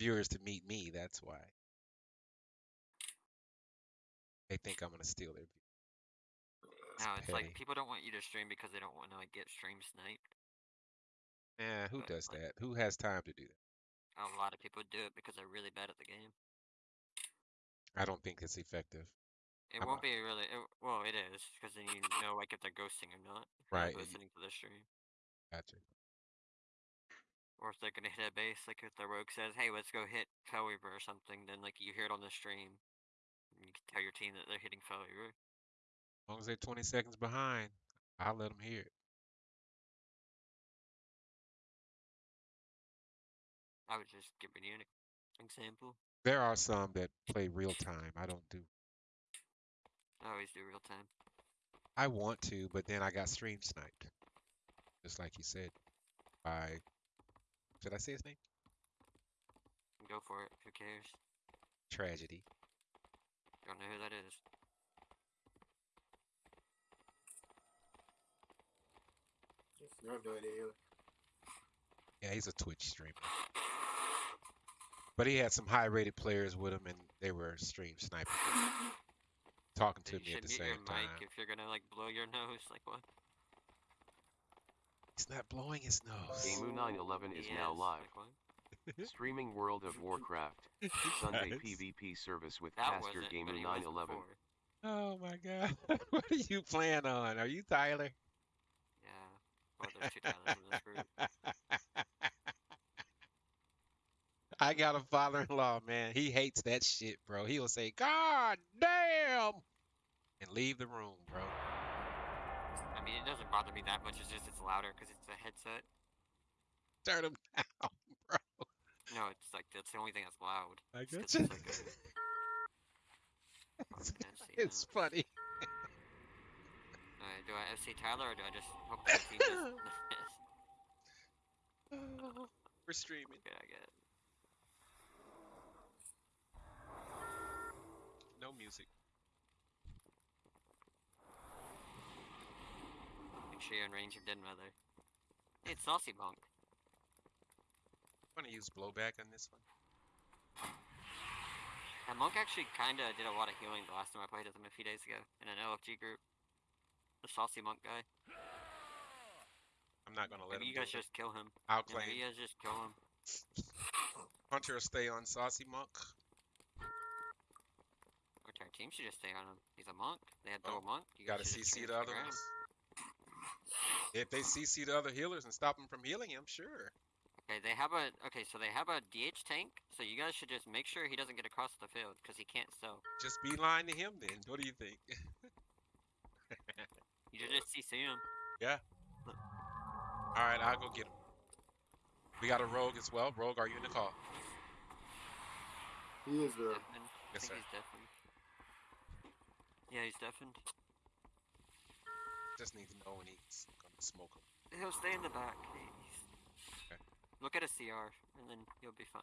viewers to meet me. That's why. They think I'm gonna steal their view. It's No, it's petty. like people don't want you to stream because they don't want to like get stream sniped. Eh, who but, does like- that? Who has time to do that? A lot of people do it because they're really bad at the game. I don't think it's effective. It I'm won't not- be really. It, well, it is because then you know like if they're ghosting or not. Right, Listening to the stream, Gotcha. Or if they're gonna hit a base, like if the rogue says, "Hey, let's go hit Fel Reaver or something," then like you hear it on the stream. and You can tell your team that they're hitting Fel Reaver. As long as they're 20 seconds behind, I'll let them hear it. I was just giving you an example. There are some that play real time. I don't do. I always do real time. I want to, but then I got stream sniped. Just like you said. By. Should I say his name? Go for it. Who cares? Tragedy. Don't know who that is. No, no idea. Yeah, he's a Twitch streamer. But he had some high rated players with him and they were stream sniping. Talking to you me at the mute same your time. mic if you're gonna like blow your nose. Like what? He's not blowing his nose. Gamu 911 is He now live. Streaming World of Warcraft. Sunday Guys. PvP service with That Caster wasn't, Gamu but he was 911. Oh my god. what are you playing on? Are you Tyler? Yeah. Well, there's two Tylers in this group. I got a father-in-law, man. He hates that shit, bro. He'll say, "God damn," and leave the room, bro. I mean, it doesn't bother me that much. It's just it's louder because it's a headset. Turn him down, bro. No, it's like that's the only thing that's loud. I It's 'cause got you. it's like a- It's, it's funny. Uh, do I FC Tyler or do I just hope the team does We're streaming. Good, I get. No music. Make sure you're in range of Dead Mother. It's Saucy Monk. I'm gonna use blowback on this one. And Monk actually kinda did a lot of healing the last time I played with him a few days ago in an LFG group. The Saucy Monk guy. I'm not gonna let Maybe you guys just kill him. I'll Yeah, claim you guys just kill him. Hunter will stay on Saucy Monk. Our team should just stay on him. He's a monk. They had Oh, double monk. You Gotta guys should just CC the him other ones. If they CC the other healers and stop them from healing him, sure. Okay, they have a okay, so they have a DH tank. So you guys should just make sure he doesn't get across the field because he can't sell. Just be lying to him then. What do you think? You should just CC him. Yeah. All right, I'll go get him. We got a rogue as well. Rogue, are you in the call? He is there. Deafened. I Yes, think sir. he's deafened. Yeah, he's deafened. Just need to know when he's gonna smoke him. He'll stay in the back. He's... Okay. Look at a CR, and then you'll be fine.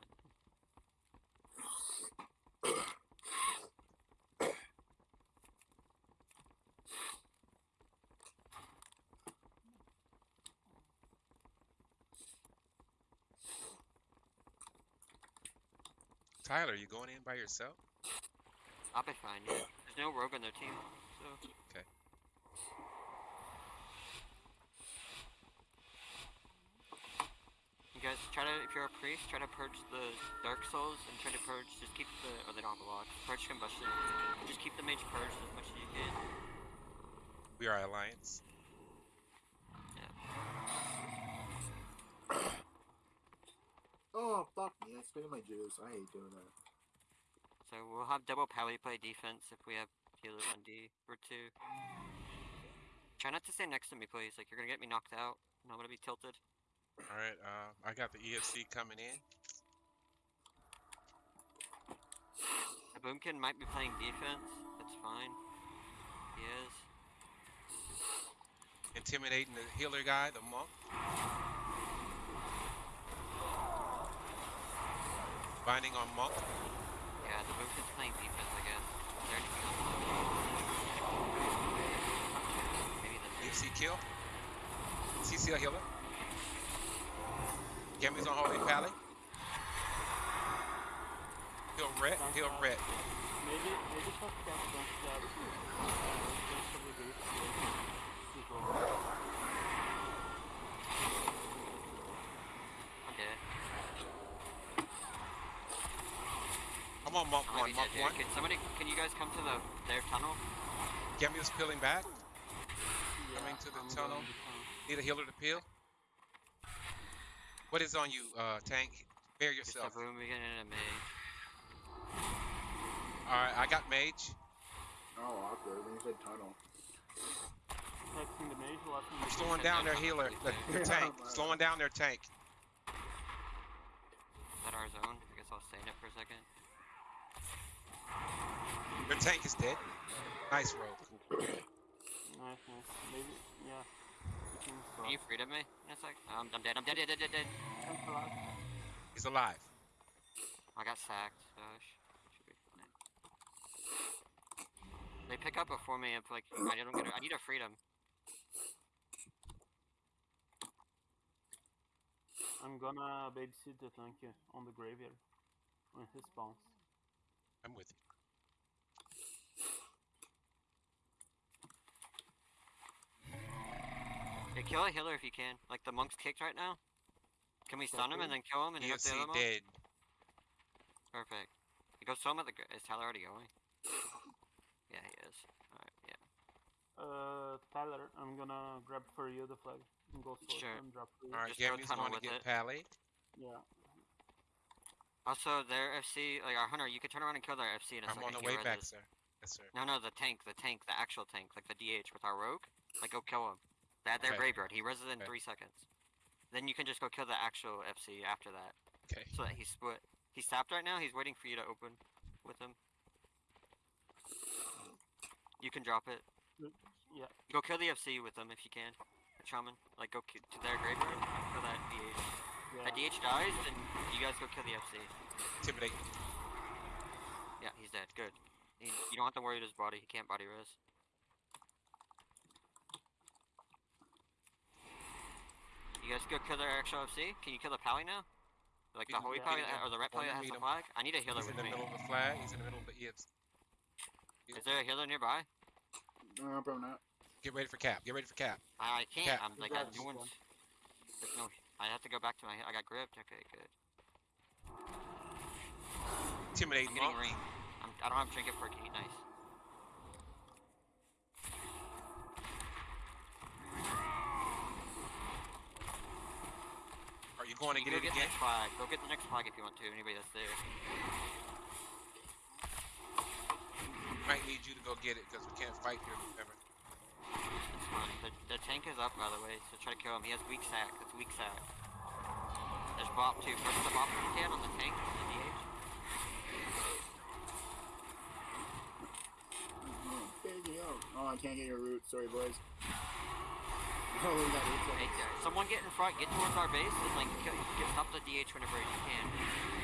Tyler, you going in by yourself? I'll be fine. Yeah. There's no rogue on their team, so. Okay. You guys try to, if you're a priest, try to purge the Dark Souls and try to purge, just keep the, or they don't have a lock, purge combustion. Just keep the mage purged as much as you can. We are alliance. Oh, fuck me. I spinning my juice. I hate doing that. So we'll have double pally play defense if we have healers on D or two. Try not to stay next to me, please. Like you're gonna get me knocked out, and I'm gonna be tilted. All right, uh, I got the EFC coming in. The Boomkin might be playing defense. That's fine. He is. Intimidating the healer guy, the monk. Binding on monk. Yeah, the Boomkin's playing defense, I guess. Is there anything else? Maybe the EFC kill. CC a healer. Gammy's on holy pally. He'll ret. He'll ret. Maybe, maybe shot gas against that. Against the brigade. Keep over. I'm. Come on, Monk I might one, be Monk dead, one. Can somebody, can you guys come to the their tunnel? Gemi is peeling back. Yeah, Coming to the I'm tunnel. to tunnel. Need a healer to peel. What is on you, uh, tank? Bear Just yourself. a boom again and a mage. Alright, I got mage. Oh, awkward. When you said tunnel. Protecting the mage, watching the Slowing down their healer. The, the tank. Slowing down their tank. Is that our zone? I guess I'll stay in it for a second. Their tank is dead. Nice rogue. Nice, nice. Maybe, yeah. We can Can stop. you me? in a sec? Um, I'm dead. I'm dead. Dead. Dead. Dead. dead. Cancel out. He's alive. I got sacked, so sh- should be fine. They pick up before me if like I don't get. A, I need a freedom. I'm gonna babysit the tank on the graveyard when he spawns. I'm with you. Hey, kill a healer if you can. Like the monk's kicked right now. Can we stun him and then kill him and hit the EFC other monk? dead. Perfect. Go show him at the. gra- Is Tyler already going? Yeah, he is. Alright, yeah. Uh, Tyler, I'm gonna grab for you the flag and go for Sure. and drop for you. Alright, Just go Gemi's going to with get it. Pally. Yeah. Also, their FC, like our hunter, you can turn around and kill their FC in a I'm second. on the way back, reses. sir. Yes, sir. No, no, the tank, the tank, the actual tank, like the DH with our rogue. Like, go kill him. They had their Okay. graveyard. He reses in Okay. three seconds. Then you can just go kill the actual FC after that, Okay. so that he's split. He's tapped right now. He's waiting for you to open with him. You can drop it. Mm, yeah. Go kill the FC with them if you can. The shaman. Like, go ki- to their graveyard. for that DH. Yeah. That DH dies, then you guys go kill the FC. Intimidate. Yeah, he's dead. Good. He, you don't have to worry about his body. He can't body res. You guys go kill their actual FC? Can you kill the pally now? Like the holy yeah, pally or the red pally Wanna that has meet the him. flag? I need a healer He's in the me. middle of the flag. He's in the middle of the EFC. Is there a healer nearby? No, probably not. Get ready for cap. Get ready for cap. I, I can't. Cap. I'm like, Congrats, no one. one's. There's no. I have to go back to my. I got gripped. Okay, good. Intimidate I'm getting monk. ring. I'm, I don't have trinket for a key. Nice. Are you going to get go it get the next flag. Go get the next flag if you want to. Anybody that's there. Might need you to go get it because we can't fight here. Remember. It's fine. The, the tank is up, by the way, so try to kill him. He has weak sack. It's weak sack. There's bop too. First the bop if you can on the tank, on the DH. Oh. Oh, I can't get your root. Sorry, boys. Oh, we got root. Hey, someone get in front, get towards our base, and like kill, get, stop the DH whenever you can.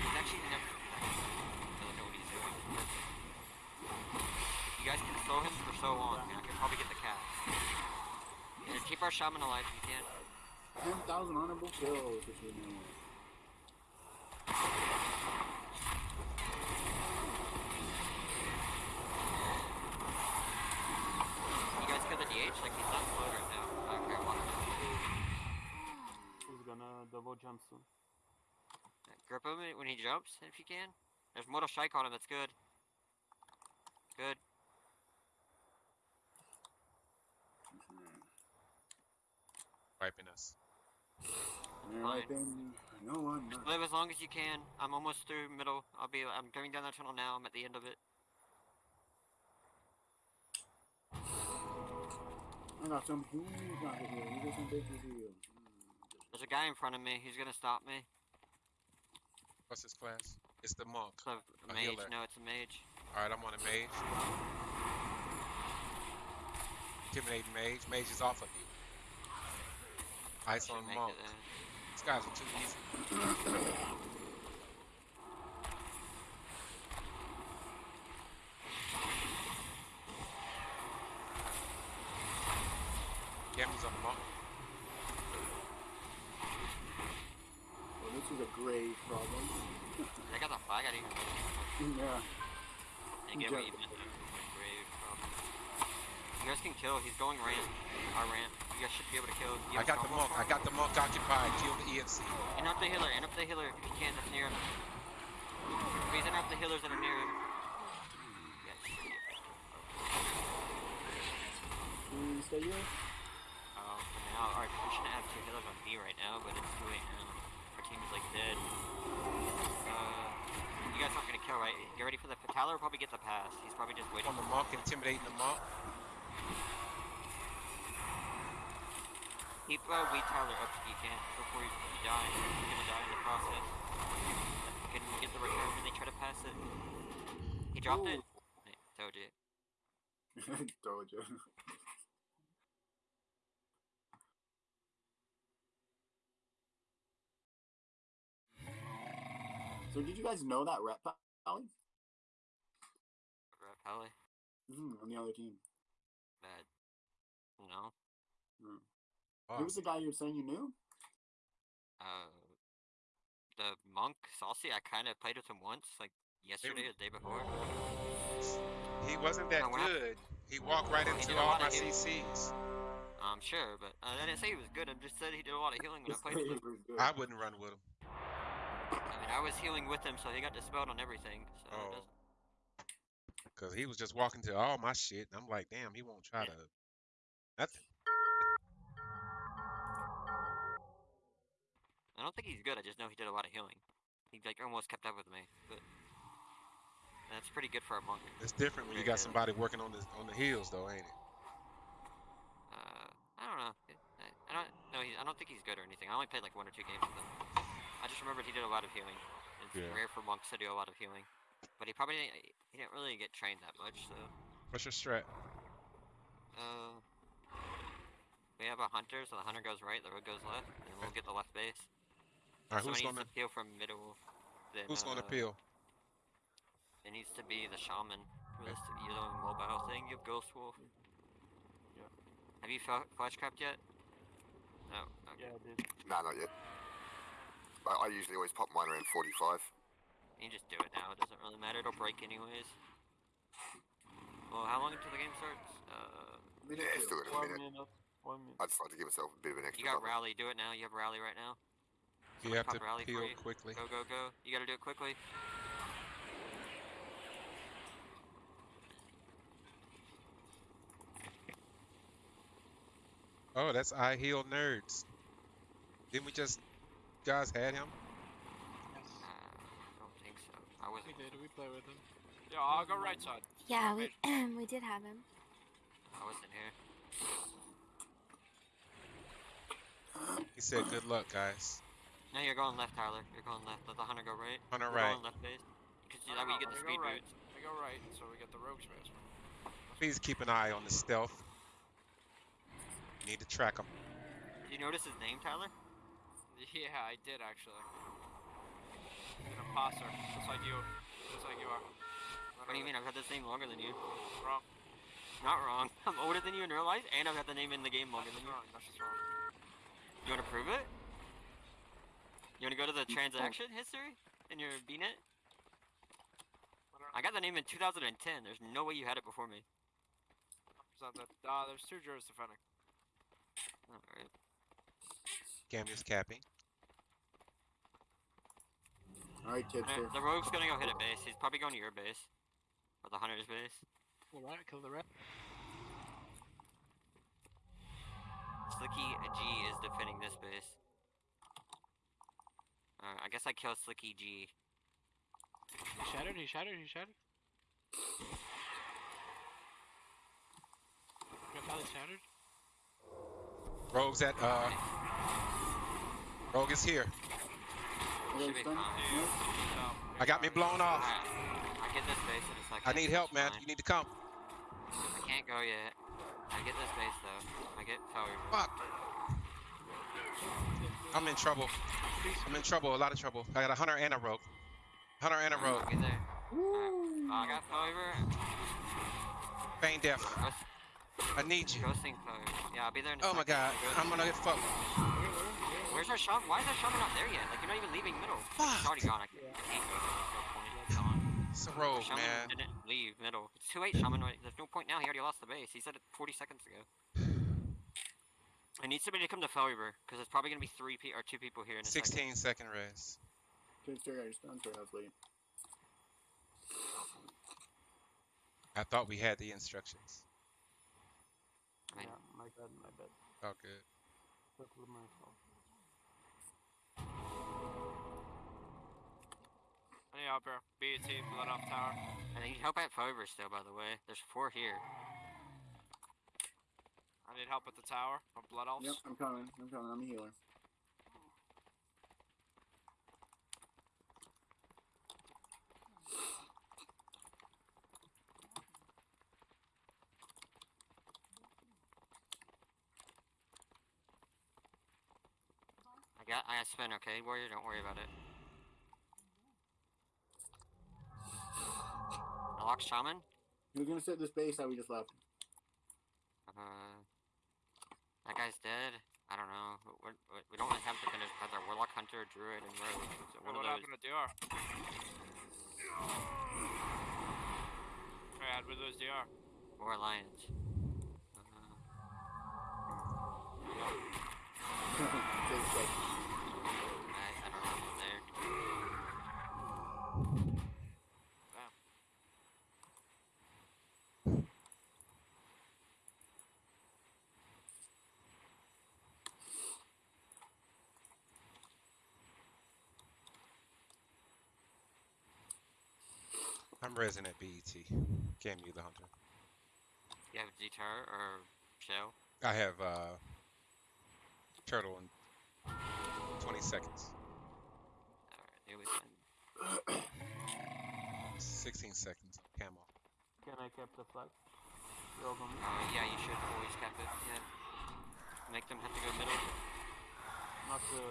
He's actually never. I don't know what he's doing. You guys can throw him for so long. and I can probably get the cat. And keep our shaman alive if you can. 10,000 honorable kills. If you know. You guys kill the DH, like he's not slow right now. I don't care what. He's gonna double jump soon. Grip him when he jumps, if you can. There's Mortal Strike on him, that's good. Good. Hmm. Wiping us. They're wiping. No one. Just live as long as you can. I'm almost through middle. I'll be. I'm going down that tunnel now. I'm at the end of it. I got some huge rocket here. You got some big here. There's a guy in front of me. He's gonna stop me. What's his class? It's the monk. It's a mage. healer. No, it's a mage. Alright, I'm on a mage. Intimidating mage. Mage is off of you. Ice on monk. These guys are too easy. Gemi's on the monk. Well, this is a grave problem. I got the flag. I didn't even. Yeah. I get what you meant there. Grave problem. You guys can kill. He's going ramp. Our ramp. You guys should be able to kill. You I got the combo monk. I got the monk occupied. Kill the E ENC. Interrupt the healer. Interrupt the healer if you can. That's near him. Please interrupt the healers that are near him. Yes. You stay here? Oh, for now, alright, we shouldn't have two healers on B right now, but it's too late now. Our team is like dead. Uh, you guys aren't gonna right? Get ready for the Tyler will probably get the pass. He's probably just waiting On the monk, intimidating the monk. Keep uh, Weed Tyler up if you can before you die. He's gonna die in the process. Can you get the return when they try to pass it? He dropped it. I told you. Told you. So did you guys know that rep Pally? Rep Halley. Mm, on the other team. Bad. No. Oh, Who was the guy you were saying you knew? Uh, the monk Saucy. I kind of played with him once, like yesterday or the day before. he wasn't that No, we're good. He walked right into all my healing. CCs. I'm sure, but uh, I didn't say he was good. I just said he did a lot of healing when I played with him. say he was good. I wouldn't run with him. I mean, I was healing with him, so he got dispelled on everything. So Oh. Cause he was just walking to all my shit, and I'm like, damn, he won't try to. That's I don't think he's good. I just know he did a lot of healing. He like almost kept up with me, but that's pretty good for a monk. it's different when you got somebody working on the on the heels, though, ain't it? Uh, I don't know. I, I don't know. He, I don't think he's good or anything. I only played like one or two games with him. I just remembered he did a lot of healing. It's Yeah. rare for monks to do a lot of healing, but he probably didn't, he didn't really get trained that much. So, What's your strat? uh, we have a hunter, so the hunter goes right, the road goes left, and we'll get the left base. All right, who's Somebody gonna needs to peel from middle. Then, who's gonna uh, peel? It needs to be the shaman. For this to be the mobile thing. You have Ghost Wolf. Yeah. Have you fl- flashcraft yet? No. Okay. Yeah, dude. Nah, not yet. But I usually always pop mine around 45. You can just do it now. It doesn't really matter. It'll break anyways. Well, how long until the game starts? Uh, Minute Yeah, two. still in a minute. minute. One minute. I just like to give myself a bit of an extra you got cover. rally. Do it now. You have rally right now. You have to rally for peel quickly. Go, go, go. You gotta do it quickly. Oh, that's I heal nerds. Didn't we just guys had him? Uh, I don't think so. I wasn't. did. We play with him. Yeah, I'll go right side. Yeah, we we did have him. I wasn't here. He said, "Good luck, guys." No, you're going left, Tyler. You're going left. Let the hunter go right. Hunter the We're right. Going left base. Because No, that way you get the speed go right. boots. We go right, so we get the rogue space. Please keep an eye on the stealth. Need to track him. Do you notice his name, Tyler? Yeah, I did actually. An imposter, just like you. Just like you are. What do you mean? I've had this name longer than you. Wrong. Not wrong. I'm older than you in real life, and I've had the name in the game longer That's than you. wrong. That's just wrong. You want to prove it? You want to go to the transaction history in your BNet? What I got the name in 2010. There's no way you had it before me. is that the- Uh, there's two jurors defending. Alright. Gammy's capping. Alright, tipster. Alright, The rogue's gonna go hit a base. He's probably going to your base. Or the hunter's base. All right, kill the rat. Slicky G is defending this base. Alright, I guess I kill Slicky G. He shattered. He shattered. He shattered. Got Pally shattered. Rogue's at uh. Rogue is here. Okay, Should be stun? fine. No? No. I got me blown off. Alright, I get this base in a second. I need help, man. You need to come. I can't go yet. I get this base though. I get power. Fuck. I'm in trouble. I'm in trouble. A lot of trouble. I got a hunter and a rogue. Hunter and a rogue. I'll be there. Alright, oh, I got failure. Feign death. Ghost, I need you. ghosting failure. Yeah, I'll be there in a Oh my god. I'm gonna get fucked. Where's our shaman? Why is our shaman not there yet? Like, you're not even leaving middle. Fuck. It's already gone. I, can't- I can't go there. There's no point. It's gone. It's a rogue, Shaman man. didn't leave middle. It's too late, Shaman. There's no point now. He already lost the base. He said it 40 seconds ago. I need somebody to come to Fel Reaver because it's probably gonna be three pe- or two people here in a second. 16 second res. Take care of your stun sorry. I thought we had the instructions. Yeah, my bad, my bad. Oh, good. Totally my fault. I need help here. BAT, Blood Elf tower. I need help at Fel Reaver still, by the way. There's four here. I need help with the tower from blood elves. Yep, I'm coming. I'm coming. I'm a healer. I got, I got spin, okay? Warrior, don't worry about it. I locked Shaman. Who's gonna set this base that we just left? Uh, that guy's dead. I don't know. We, we, we don't really have defenders because our Warlock Hunter, Druid, and Rogue. So What, one what those. happened to DR? Alright, with those DR. Or Alliance. Uh, Take a second. I, I don't know what's there. Damn. I'm resing at BET. Cam you the hunter. You have Detar or Shell? I have uh turtle in 20 seconds. Alright, here we go. 16 seconds. Camo. Can I cap the flag? You all me? Uh, yeah, you should always cap it. Yeah. Make them have to go middle. Not the.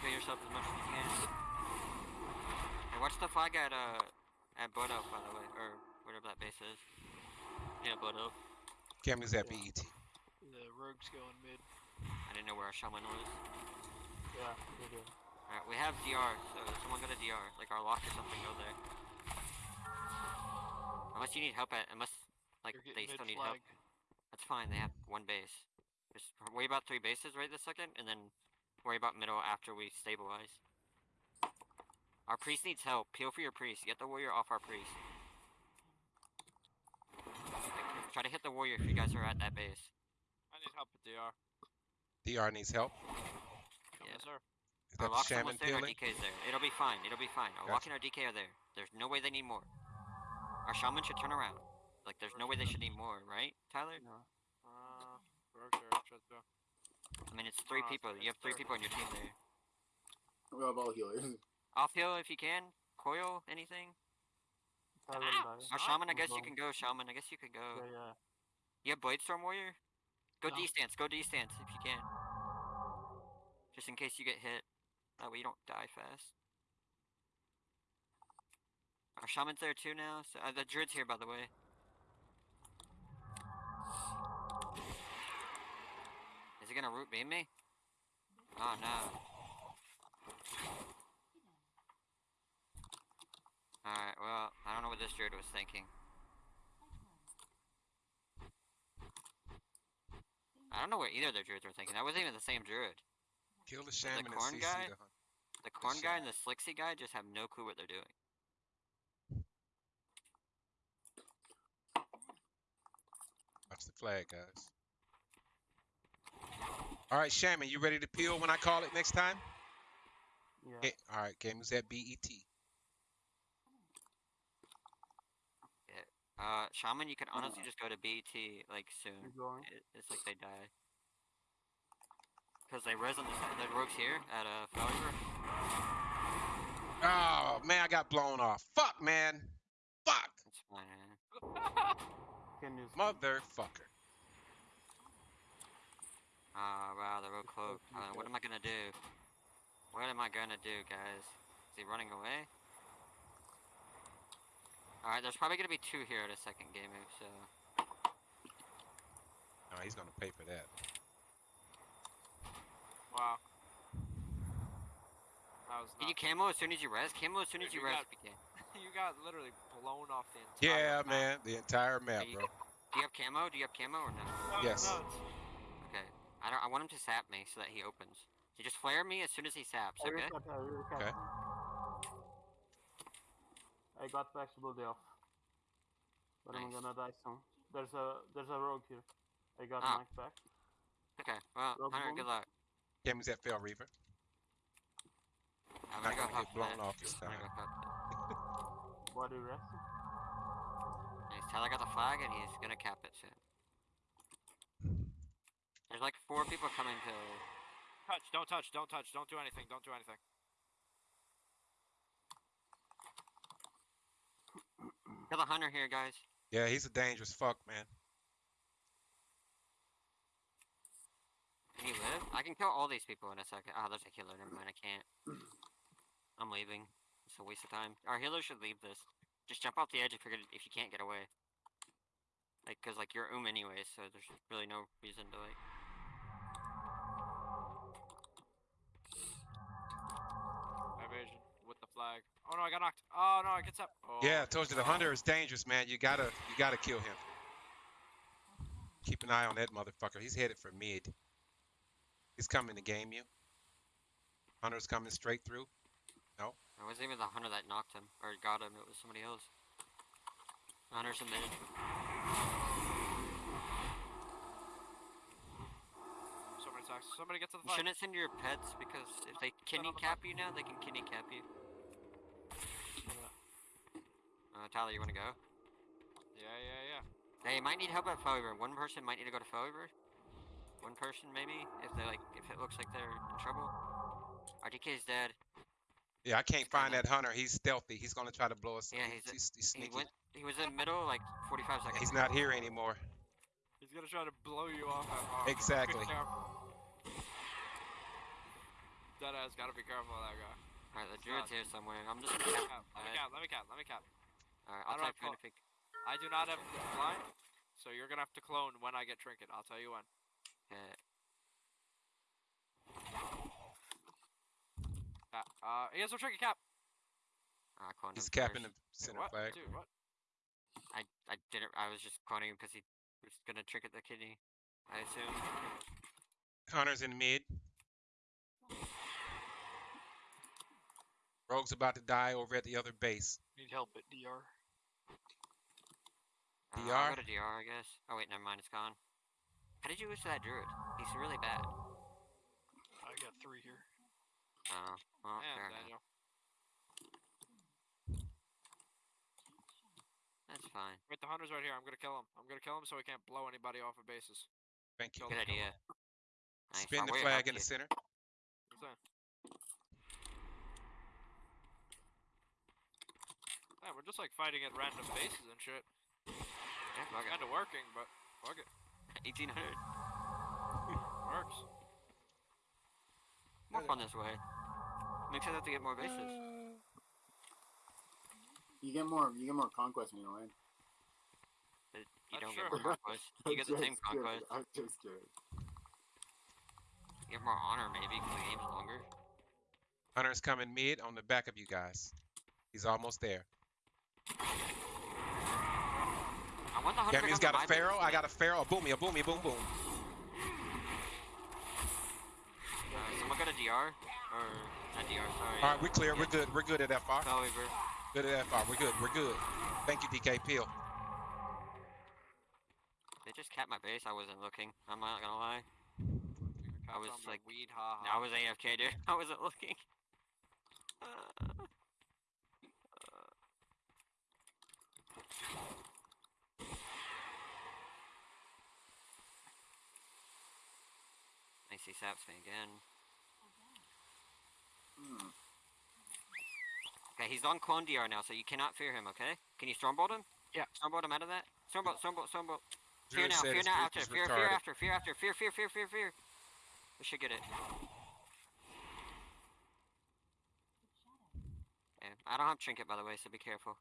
Kill yourself as much as you can. Hey, watch the flag at uh at Blood Elf, by the way, or whatever that base is. Yeah, Blood Elf. Cam is at E BET. The rogue's going mid. I didn't know where our shaman was. Yeah, they do. Alright, we have DR, so someone got a DR, like our lock or something, go there. Unless you need help at, unless like they still mid need help. That's fine. They have one base. Just worry about three bases right this second, and then worry about middle after we stabilize. Our priest needs help. Peel for your priest. Get the warrior off our priest. Try to hit the warrior if you guys are at that base. I need help with DR. DR needs help. Come Yeah. sir. Is Our the shaman almost there. Our peeling? DK's there. It'll be fine. It'll be fine. Our lock and our DK are there. There's no way they need more. Our shaman should turn around. Like, there's no way they should need more, right, Tyler? No. Uh, rogues are. I mean, it's three Uh, people. You have three people on your team there. We have all healers. Off heal if you can. Coil, anything. Die. Our shaman, I guess you can go. Shaman, I guess you could go. Yeah, yeah. You have Blade Storm Warrior? Go No. D stance. Go D stance if you can. Just in case you get hit. That way you don't die fast. Our shaman's there too now. So uh, the druid's here, by the way. Is he gonna root beam me? Oh no. Alright, well, I don't know what this druid was thinking. I don't know what either of their druids were thinking. That wasn't even the same druid. Kill the shaman and corn CC guy? the hunter. The corn guy and the Slixy guy just have no clue what they're doing. Watch the flag, guys. All right, Shaman, you ready to peel when I call it next time? Yeah. Okay, all right, game is at E BET. Uh, Shaman, you can honestly just go to BT like soon. It, it's like they die. Cause they res on the side. The rogues here at uh failure. Oh man, I got blown off. Fuck, man. Fuck, It's fine. Man. Motherfucker. Ah, wow, the rogue cloak. Uh, what am I gonna do? What am I gonna do, guys? Is he running away? Alright, there's probably gonna be two here at a second game move, so. No, he's gonna pay for that. Wow. That was Can you camo as soon as you res? Camo as soon as Dude, you we res, got- PK. you got literally blown off the entire Yeah, map. man, the entire map, you- bro. Do you have camo? Do you have camo or no? That was Yes. nuts. Okay. I don't. I want him to sap me so that he opens. So just flare me as soon as he saps. I Okay. reset, I reset. Okay. I got flexibility off. But I'm gonna die soon. There's a there's a rogue here. I got Ah. Mike back. Okay. Well, Rogue Hunter, boom. good luck. Cammy's at Fel Reaver. I'm Not gonna go gonna get blown that. off this I'm gonna time. go huff that. Body resting. Nice. Tyler got the flag and he's gonna cap it soon. There's like four people coming to. Touch, don't touch, don't touch, don't do anything, don't do anything. Kill a hunter here, guys. Yeah, he's a dangerous fuck, man. Can you live? I can kill all these people in a second. Oh, there's a healer. Never mind, I can't. I'm leaving. It's a waste of time. Our healer should leave this. Just jump off the edge if you're if you can't get away. Like, cause like you're um anyway, so there's really no reason to like. Evasion with the flag. Oh no, I got knocked. Oh no, I get up. Oh, Yeah, I told you the hunter is dangerous, man. You gotta you gotta kill him. Keep an eye on that motherfucker. He's headed for mid. He's coming to game you. Hunter's coming straight through. No. It wasn't even the hunter that knocked him or got him. It was somebody else. Hunter's submitted. So many attacks. Somebody get to the You shouldn't send your pets because if they kidney cap you now, they can kidney cap you. Uh, Tyler, you wanna go? Yeah, yeah, yeah. They might need help at Fowler. One person might need to go to Fowler. One person maybe, if they like, if it looks like they're in trouble. RTK is dead. Yeah, I can't find that hunter. He's stealthy. He's gonna try to blow us. Yeah, up. he's a- he's, he's He went. He was in the middle like 45 seconds. He's ago. not here anymore. He's gonna try to blow you off at Exactly. Be careful. Deadass gotta be careful of that guy. Alright, the It's druid's not- here somewhere. I'm just. Let me cap, let me cap, let me cap, let me cap. Alright, I I'll don't type have you in clo- if you. I do not have blind, so you're gonna have to clone when I get trinket. I'll tell you when. Uh, Cap. Uh, he has no trinket cap. uh, cloned He's him capping first. the Wait, center what? flag. Dude, what? I I didn't. I was just cloning him because he was gonna trinket the kidney. I assume. Hunter's in mid. Rogue's about to die over at the other base. Need help at DR. Uh, I'll DR? go to DR, I guess. Oh wait, never mind. It's gone. How did you lose to that druid? He's really bad. I got three here. Oh, well, Yeah, fair enough. Daniel. That's fine. Wait, the hunter's right here. I'm gonna kill him. I'm gonna kill him so he can't blow anybody off of bases. Thank you. Good idea. Nice. Spin I'll the flag in the you. center. What's that? Yeah, we're just like fighting at random bases and shit. Yeah, fuck it. Kinda working, but fuck it. 1800. Works. More fun this way. Makes it have to get more bases. You get more. You get more conquest when you win. But you That's don't true. get more conquest. You get the same Just kidding, conquest. I'm just kidding. You get more honor maybe because the game's longer. Hunter's coming mid on the back of you guys. He's almost there. I want the hunter to Cammy's come to got a my base, pharaoh. I got a pharaoh. A boomy, a boomy, boom, boom. Uh, someone got a DR? Or not DR, sorry. All right, we're clear. We're good. We're good at FR. Fel Reaver. Good at FR. We're good. We're good. Thank you, DK Peel. They just capped my base. I wasn't looking. I'm not gonna lie. I was Caps on my like- weed, ha I was AFK, dude. I wasn't looking. Uh, Nice, he saps me again. Hmm. Okay, he's on clone DR now, so you cannot fear him, okay? Can you stormbolt him? Yeah. Stormbolt him out of that? Stormbolt, stormbolt, stormbolt. Fear now, fear now, after, fear, fear after, fear after, fear, fear, fear, fear, fear. We should get it. Okay, I don't have trinket by the way, so be careful.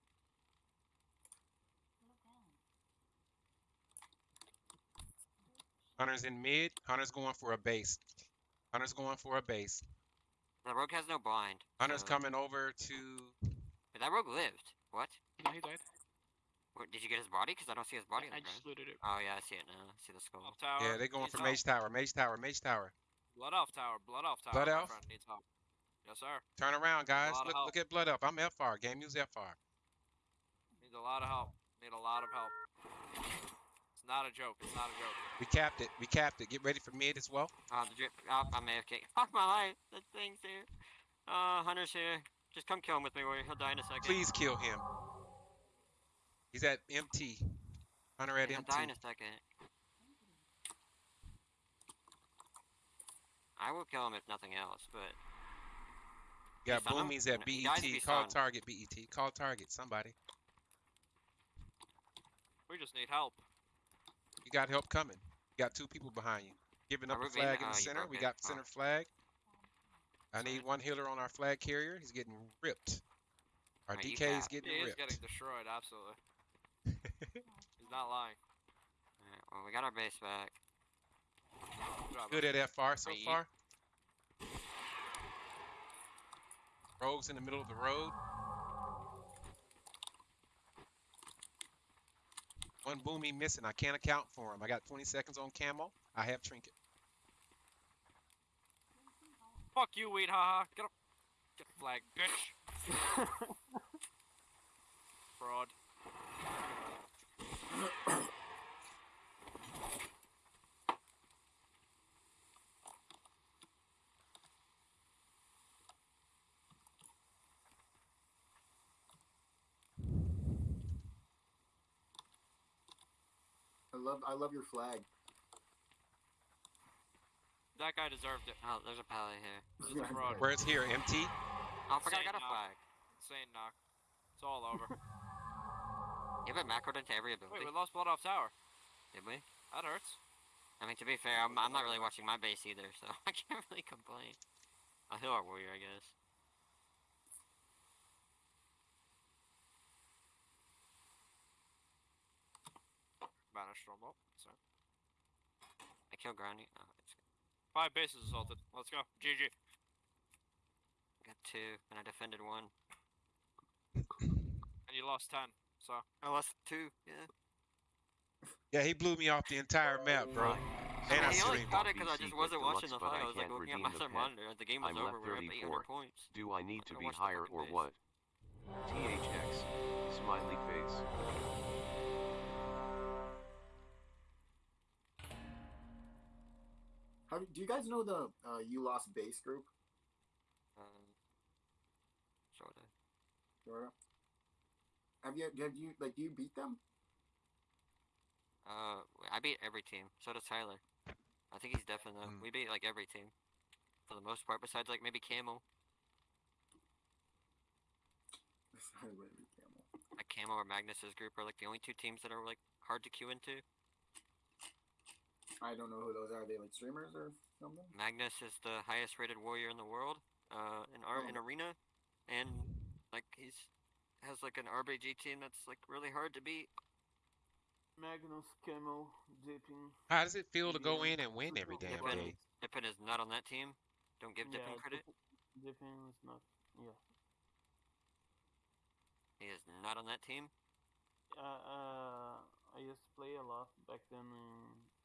Hunter's in mid. Hunter's going for a base. Hunter's going for a base. The rogue has no blind. Hunter's so- coming over to. But that rogue lived. What? No, he died. What, did you get his body? Because I don't see his body on I the just ground. looted it. Oh yeah, I see it now. I see the skull. Off tower. Yeah, they're going needs for help. Mage Tower. Mage Tower. Mage Tower. Blood Elf tower. Blood Elf tower. Blood my Elf? friend needs help. Yes, sir. Turn around, guys. lot of Look, help. look at Blood Elf. I'm FR. Game use FR. Needs a lot of help. Need a lot of help. Not a joke. It's not a joke. We capped it. We capped it. Get ready for mid as well. Oh, the drip. Oh, I'm AFK. Fuck my life. That thing's here. Uh, Hunter's here. Just come kill him with me, warrior. He'll die in a second. Please kill him. He's at MT. Hunter at He'll MT. die in a second. I will kill him if nothing else, but You got Boomies at No, he dies if BET. Call stunned. target BET. Call target somebody. We just need help. You got help coming. You got two people behind you. Giving up a flag in the center. We got center flag. I need one healer on our flag carrier. He's getting ripped. Our you DK is getting He is ripped. getting destroyed. Absolutely. He's not lying. alright, well, we got our base back. Good at FR so far. Rogues in the middle of the road. One boomy missing. I can't account for him. I got 20 seconds on camo. I have trinket. Fuck you, weed, haha. Get up. Get flag, bitch. Fraud. Love I love your flag. That guy deserved it. Oh, there's a pally here. This is a fraud. Where's here? Empty? Oh, I forgot I Insane got a knock. flag. Insane knock. It's all over. You have it macroed into every ability. Wait, ability. we lost Blood Elf tower. Did we? That hurts. I mean, to be fair, I'm, I'm not really watching my base either, so I can't really complain. Oh, I'll heal our warrior, I guess. Banished from. So. I kill Granny. Oh, it's Five bases assaulted. Let's go. GG. got two, and I defended one. And you lost ten. So. I lost two. Yeah. Yeah, he blew me off the entire map, bro. I And mean, I only streamed. got it because I just wasn't watching the but fight. I I was like can't looking at my the other monitor. The game was I'm over. We were up 800 34. points. Do I need to Gotta be higher or base. what? THX. Smiley face. How do, do you guys know the uh, you lost base group? Um, sorta. Jordan? Have you have you like do you beat them? Uh, I beat every team. So does Tyler. I think he's definitely. Mm. We beat like every team, for the most part. Besides like maybe Camel. I would beat Camel. Like Camel or Magnus's group are like the only two teams that are like hard to queue into. I don't know who those are. Are they like streamers or something? Magnus is the highest rated warrior in the world, uh, in our in Oh. arena, and like he's has like an RBG team that's like really hard to beat. Magnus, Camel, Dipping. How does it feel to go in and win every damn Dippin, day? Dippin is not on that team. Don't give Dippin yeah, credit. Dippin- Dipping is not. Yeah. He is not on that team. Uh, uh, I used to play a lot back then in,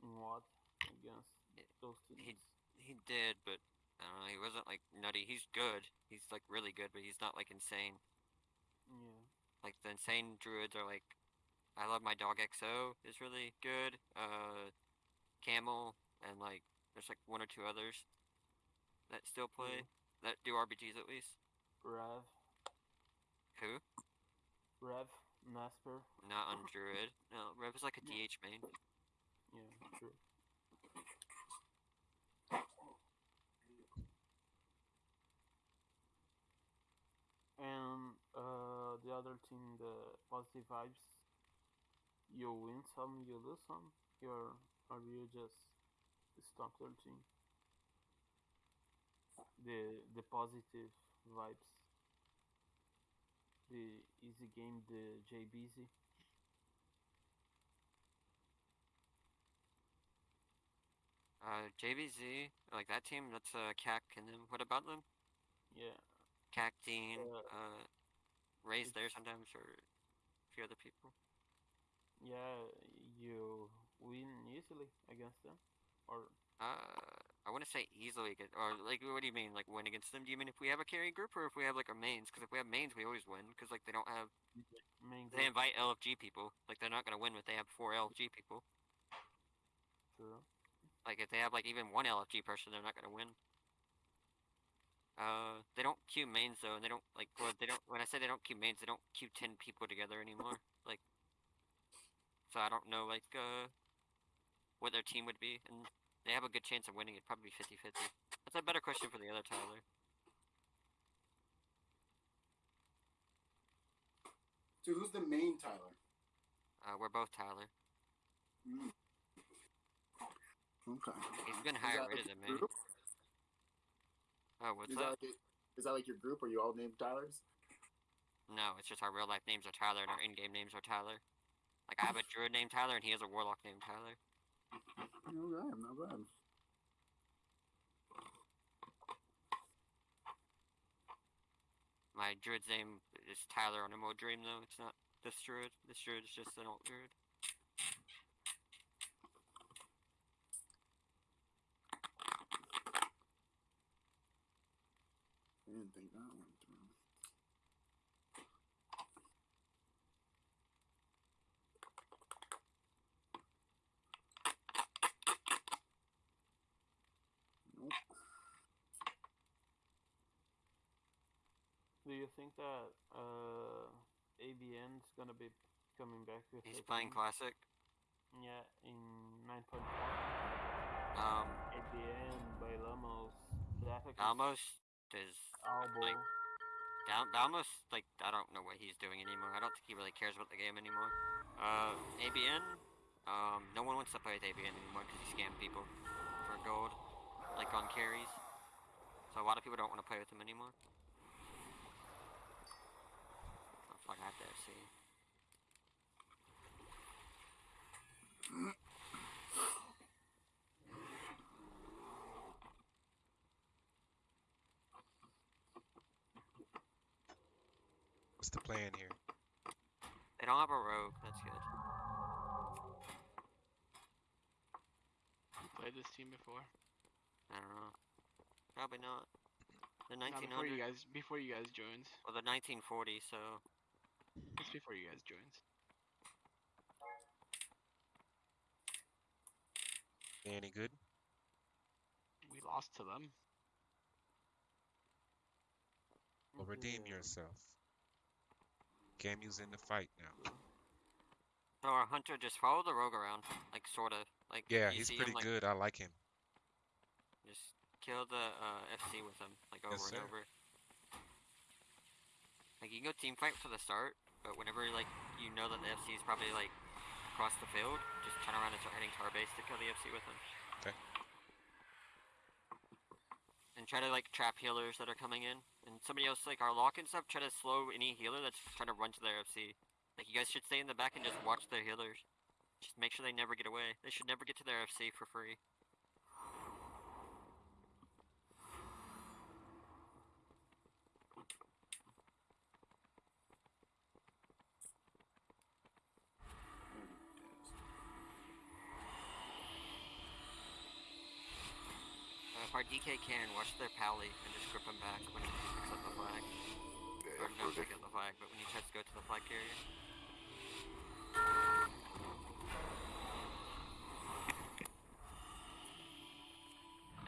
in WoD against Yeah, those he- He did, but I don't know. He wasn't like nutty. He's good. He's like really good, but he's not like insane. Yeah. Like the insane druids are like. I love my dog XO is really good. Uh, Camel and like there's like one or two others that still play that do RBGs at least. Rev, Who? Rev, Nasper. Not on druid. No, Rev is like a DH main. Yeah, true. And uh, the other team, the positive vibes. You win some, you lose some. You're, or you just stop team. The the positive vibes. The easy game, the JBZ. Uh, JVZ, like that team, that's uh, CAC and them. What about them? Yeah. CAC, Dean, Uh, uh, Ray's there sometimes, or a few other people. Yeah, you win easily against them, or Uh, I want to say easily, or like, what do you mean, like win against them? Do you mean if we have a carry group, or if we have like our mains? Because if we have mains, we always win. Because like they don't have, main they invite LFG people. Like they're not gonna win if they have four LFG people. True. Like if they have like even one LFG person, they're not gonna win. Uh, they don't queue mains though, and they don't like. Well, they don't. When I say they don't queue mains, they don't queue ten people together anymore. like, so I don't know like uh, what their team would be, and they have a good chance of winning. It'd probably be 50-50. That's a better question for the other Tyler. So who's the main Tyler? Uh, we're both Tyler. Mm. Okay. He's been Is higher that rated like than your me. group? Oh, what's Is that? that, like is that like your group? Are you all named Tylers? No, it's just our real life names are Tyler and our in-game names are Tyler. Like I have a druid named Tyler and he has a warlock named Tyler. Okay, not bad. My druid's name is Tyler on Emerald Dream though. It's not this druid. This druid is just an alt druid. Didn't think that one through. Nope. Do you think that uh, ABN's gonna be coming back with? He's playing team? classic. Yeah, in 9.4. Um, ABN by Lamos. Daphne Almost is Albo. like Dal- Dalmos, like I don't know what he's doing anymore. I don't think he really cares about the game anymore. Uh, ABN, um, no one wants to play with ABN anymore because he scammed people for gold, like on carries. So a lot of people don't want to play with him anymore. Oh fuck, I have to see. Plan here? They don't have a rogue. That's good. You played this team before? I don't know. Probably not. The Not before you guys before you guys joined. Well, the 1940. So It's before you guys joined. Any good? We lost to them. Well, redeem mm-hmm. yourself. Camu's in the fight now. So our hunter just follow the rogue around, like sorta, like Yeah, he's pretty him, like, good. I like him. Just kill the uh, FC with him, like over Yes, and sir. over. Like you can go team fight for the start, but whenever like you know that the FC is probably like across the field, just turn around and start hitting tar base to kill the FC with him. Okay. And try to like trap healers that are coming in, and somebody else like our lock and stuff. Try to slow any healer that's trying to run to their FC. Like you guys should stay in the back and just watch their healers. Just make sure they never get away. They should never get to their FC for free. Our can, watch their pally and just grip him back when he picks up the flag. Or not pick up the flag, but when he tries to go to the flag carrier.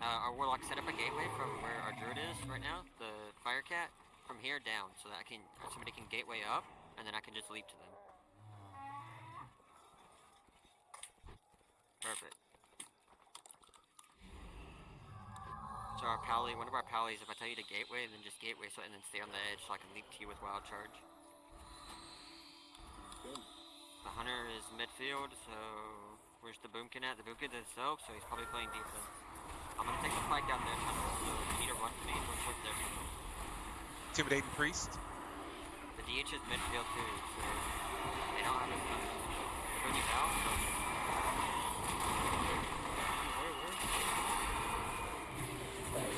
Uh, our warlock set up a gateway from where our druid is right now, the fire cat, from here down, so that I can somebody can gateway up, and then I can just leap to them. Perfect. So our pally, one of our pallies, if I tell you to gateway, then just gateway so and then stay on the edge so I can leap to you with wild charge. Good. The hunter is midfield, so where's the boomkin at? The boomkin's himself, so he's probably playing defense. I'm gonna take the flag down there, tunnel, so if you need to run to me, run towards there. Intimidating priest. The DH is midfield too, so they don't have a stun. They're bringing out, so Where, where? priest. Switch your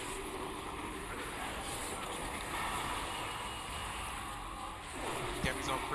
right, switch your right. He has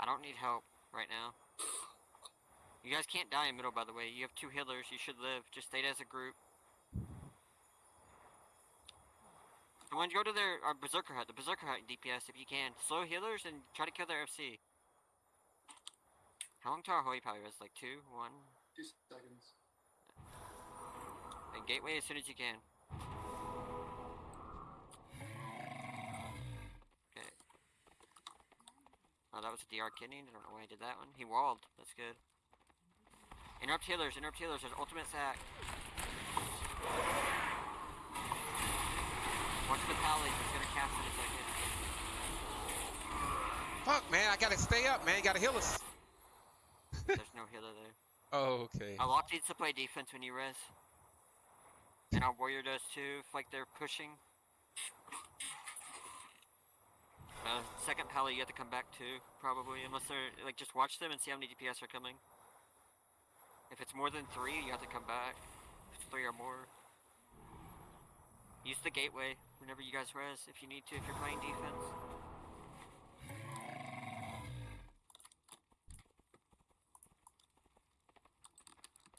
I don't need help right now. You guys can't die in middle, by the way. You have two healers. You should live. Just stay as a group. I want you to go to their uh, berserker hut, the berserker hut DPS if you can. Slow healers and try to kill their FC. How long to our holy power is? Like two, one, Two seconds. and gateway as soon as you can. Oh, that was a DR kidney. I don't know why I did that one. He walled. That's good. Interrupt healers. Interrupt healers. There's ultimate sack. Watch the pally. He's gonna cast in a second. Fuck, man, I gotta stay up, man. You gotta heal us. There's no healer there. Oh, oh, okay. Our lock needs to play defense when you res. And our warrior does too, if like they're pushing. Uh, second pally, you have to come back too, probably, unless they're like just watch them and see how many DPS are coming. If it's more than three, you have to come back. If it's three or more, use the gateway whenever you guys res if you need to. If you're playing defense.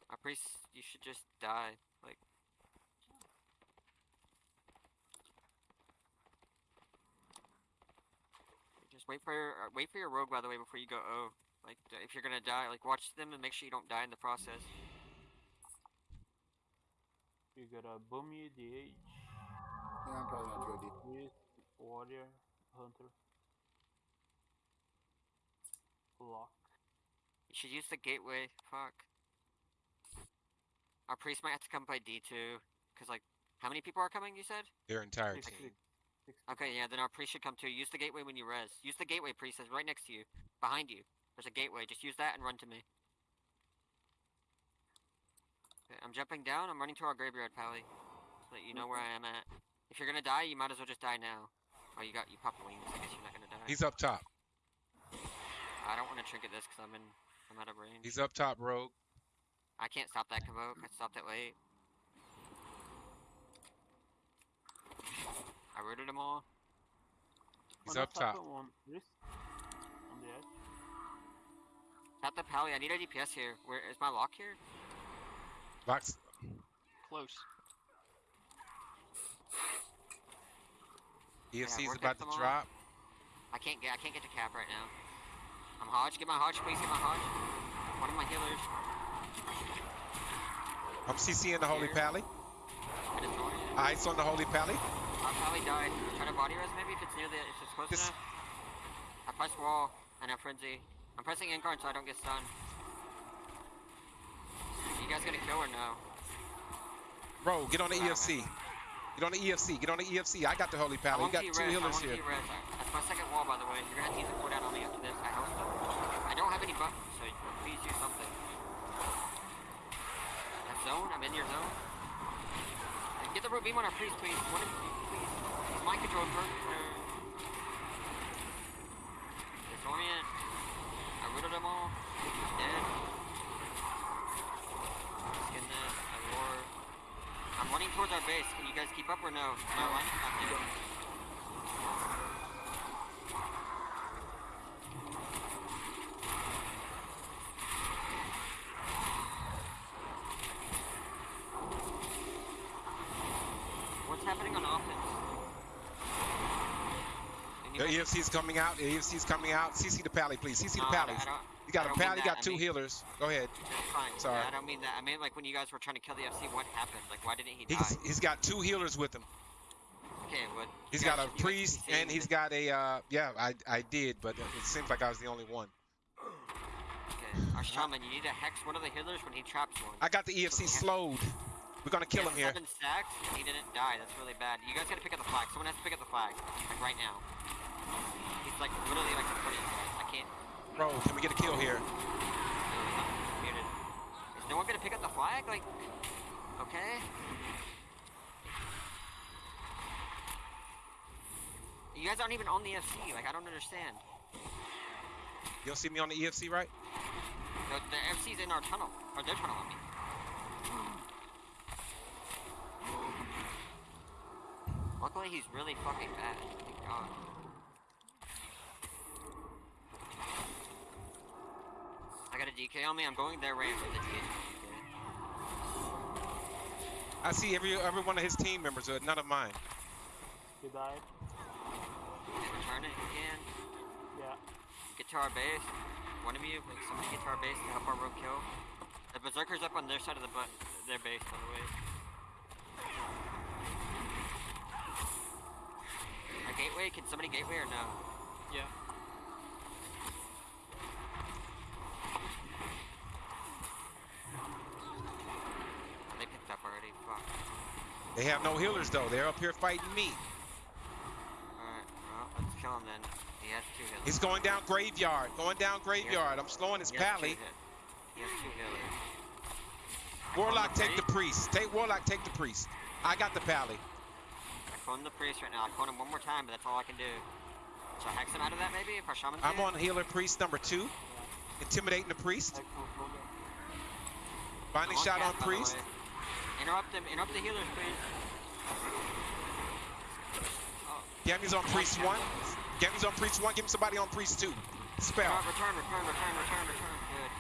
Our priest, you should just die. Like, just wait for your uh, wait for your rogue. By the way, before you go O. Like, if you're gonna die, like watch them and make sure you don't die in the process. You got a Boomy, DH, Yeah, I'm probably not too deep. Priest, Warrior, Hunter. Lock. You should use the gateway. Fuck. Our priest might have to come by D2. Cause like, how many people are coming? You said. Their entire team. Six, six, Okay, yeah, then our priest should come too. Use the gateway when you res. Use the gateway, priest. It's right next to you. Behind you. There's a gateway. Just use that and run to me. Okay, I'm jumping down. I'm running to our graveyard, Pally. So that you know where I am at. If you're gonna die, you might as well just die now. Oh, you got you popped wings. I guess you're not gonna die. He's up top. I don't want to trinket this because I'm in. I'm out of range. He's up top, Rogue. I can't stop that convoke. I stopped it late. I rooted them all. He's One up top. attack, One Priest. On the edge. Tap the pally. I need a DPS here. Where is my lock here? Box. Close. EFC's work about to drop. I can't get. I can't get to cap right now. I'm Hodge. Get my Hodge, please. Get my Hodge. One of my healers. I'm CCing the Holy Here. Pally. I just joined it. Ice on the Holy Pally. Our probably died. Try to body res maybe if it's near the. If it's close This- enough. I press wall and I frenzy. I'm pressing incarn so I don't get stunned. You guys gonna kill or no? Bro, get on the Wow, EFC. Get on the EFC. Get on the EFC. I got the Holy I Pally. You got two. I healers here. That's my second wall, by the way. You're gonna have to use the cooldown on me after this. I hope so. I don't have any buttons, so please do something. That zone? I'm in your zone. Get the root beam on our priest, please. Mind controlled, bro. Disorient. I rooted them all. He's dead. Skin this. I ward. I'm running towards our base. Can you guys keep up or no? No, I'm not keeping. What's happening on offense? Anybody? Coming out. EFC's coming out. CC the Pally, please. CC the I Pallies. I don't- You got a Pally. You got I two mean- healers. Go ahead. Fine. Sorry. I don't mean that. I mean like when you guys were trying to kill the FC, what happened? Like why didn't he die? He's he's got two healers with him. Okay, what? He's got a priest and he's got a uh yeah I I did but it seems like I was the only one. Okay, our shaman, you need to hex one of the healers when he traps one. I got the EFC slowed. We're gonna kill He him here. Seven stacks, he didn't die. That's really bad. You guys gotta pick up the flag. Someone has to pick up the flag, like right now. He's like literally like. I can't. Bro, can we get a kill here? Is no one gonna pick up the flag? Like, okay. You guys aren't even on the FC. Like, I don't understand. You'll see me on the EFC, right? The, the FC's in our tunnel, or their tunnel. I mean. Luckily, he's really fucking bad. Thank God. I got DK on me. I'm going there ramp with the DK. I see every every one of his team members, but none of mine. He died. Return it if you can. Yeah. Get to our base. One of you, like somebody get to our base to help our rogue kill. The berserker's up on their side of the butt, their base, by the way. A gateway? Can somebody gateway or no? Yeah. They picked up already. Fuck. They have no healers though. They're up here fighting me. Alright, well, let's kill him then. He has two healers. He's going down graveyard. Going down graveyard. I'm slowing his pally. He has two healers. Warlock, take the priest. Take Warlock, take the priest. I got the pally. I clone the priest right now. I clone him one more time, but that's all I can do. So hex him out of that maybe if our shaman I'm on healer priest number two. Intimidating the priest. I can hold him. Binding shot on priest. Interrupt them. Interrupt the healers, please. Gammy's on priest one. Gammy's on priest one. Give me somebody on priest two. Spell. Return, return, return, return, return, return. Good.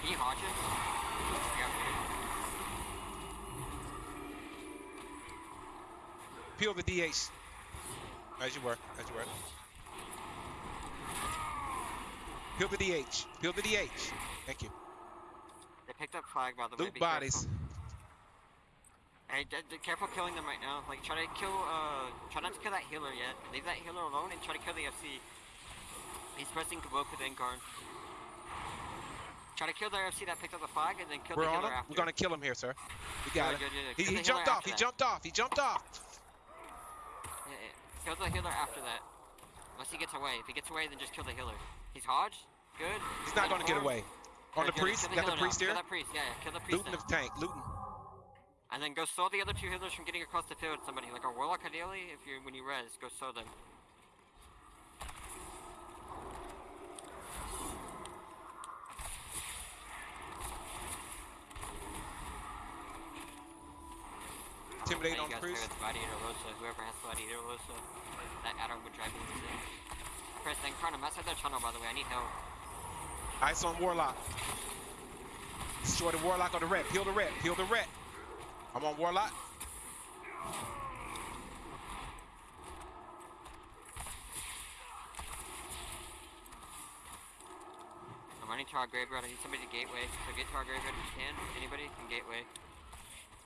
Can you hodge it? Yeah. Peel the DH. As you were. As you were. Peel the DH. Peel the DH. Thank you. They picked up flag, by the way. Loot bodies. Hey, careful killing them right now. Like, try to kill, uh, try not to kill that healer yet. Leave that healer alone and try to kill the FC. He's pressing convoke with Incarn. Try to kill the FC that picked up the flag and then kill We're the on healer him. after. We're gonna kill him here, sir. We got Good, it. good, good. He, he jumped off. He that. jumped off. He jumped off. Yeah, yeah. Kill the healer after that. Unless he gets away. If he gets away, then just kill the healer. He's Hodge. Good. He's not gonna get away. On the priest. Kill Got the healer priest now. here. Kill that priest. Yeah, yeah. Kill the priest Looting now. the tank. Looting. And then go slow the other two healers from getting across the field. Somebody like a warlock, ideally. If you when you res, go slow them. Intimidate on you guys priest. play with Gladiator Rosa. Whoever has Gladiator Rosa, that Adam would drive me insane. Chris, then Crown, I'm outside their tunnel, by the way. I need help. Ice on Warlock. Destroy the Warlock on the red. Peel the red. Peel the red. I'm on Warlock. I'm running to our graveyard. I need somebody to gateway. So get to our graveyard if you can. Anybody can gateway.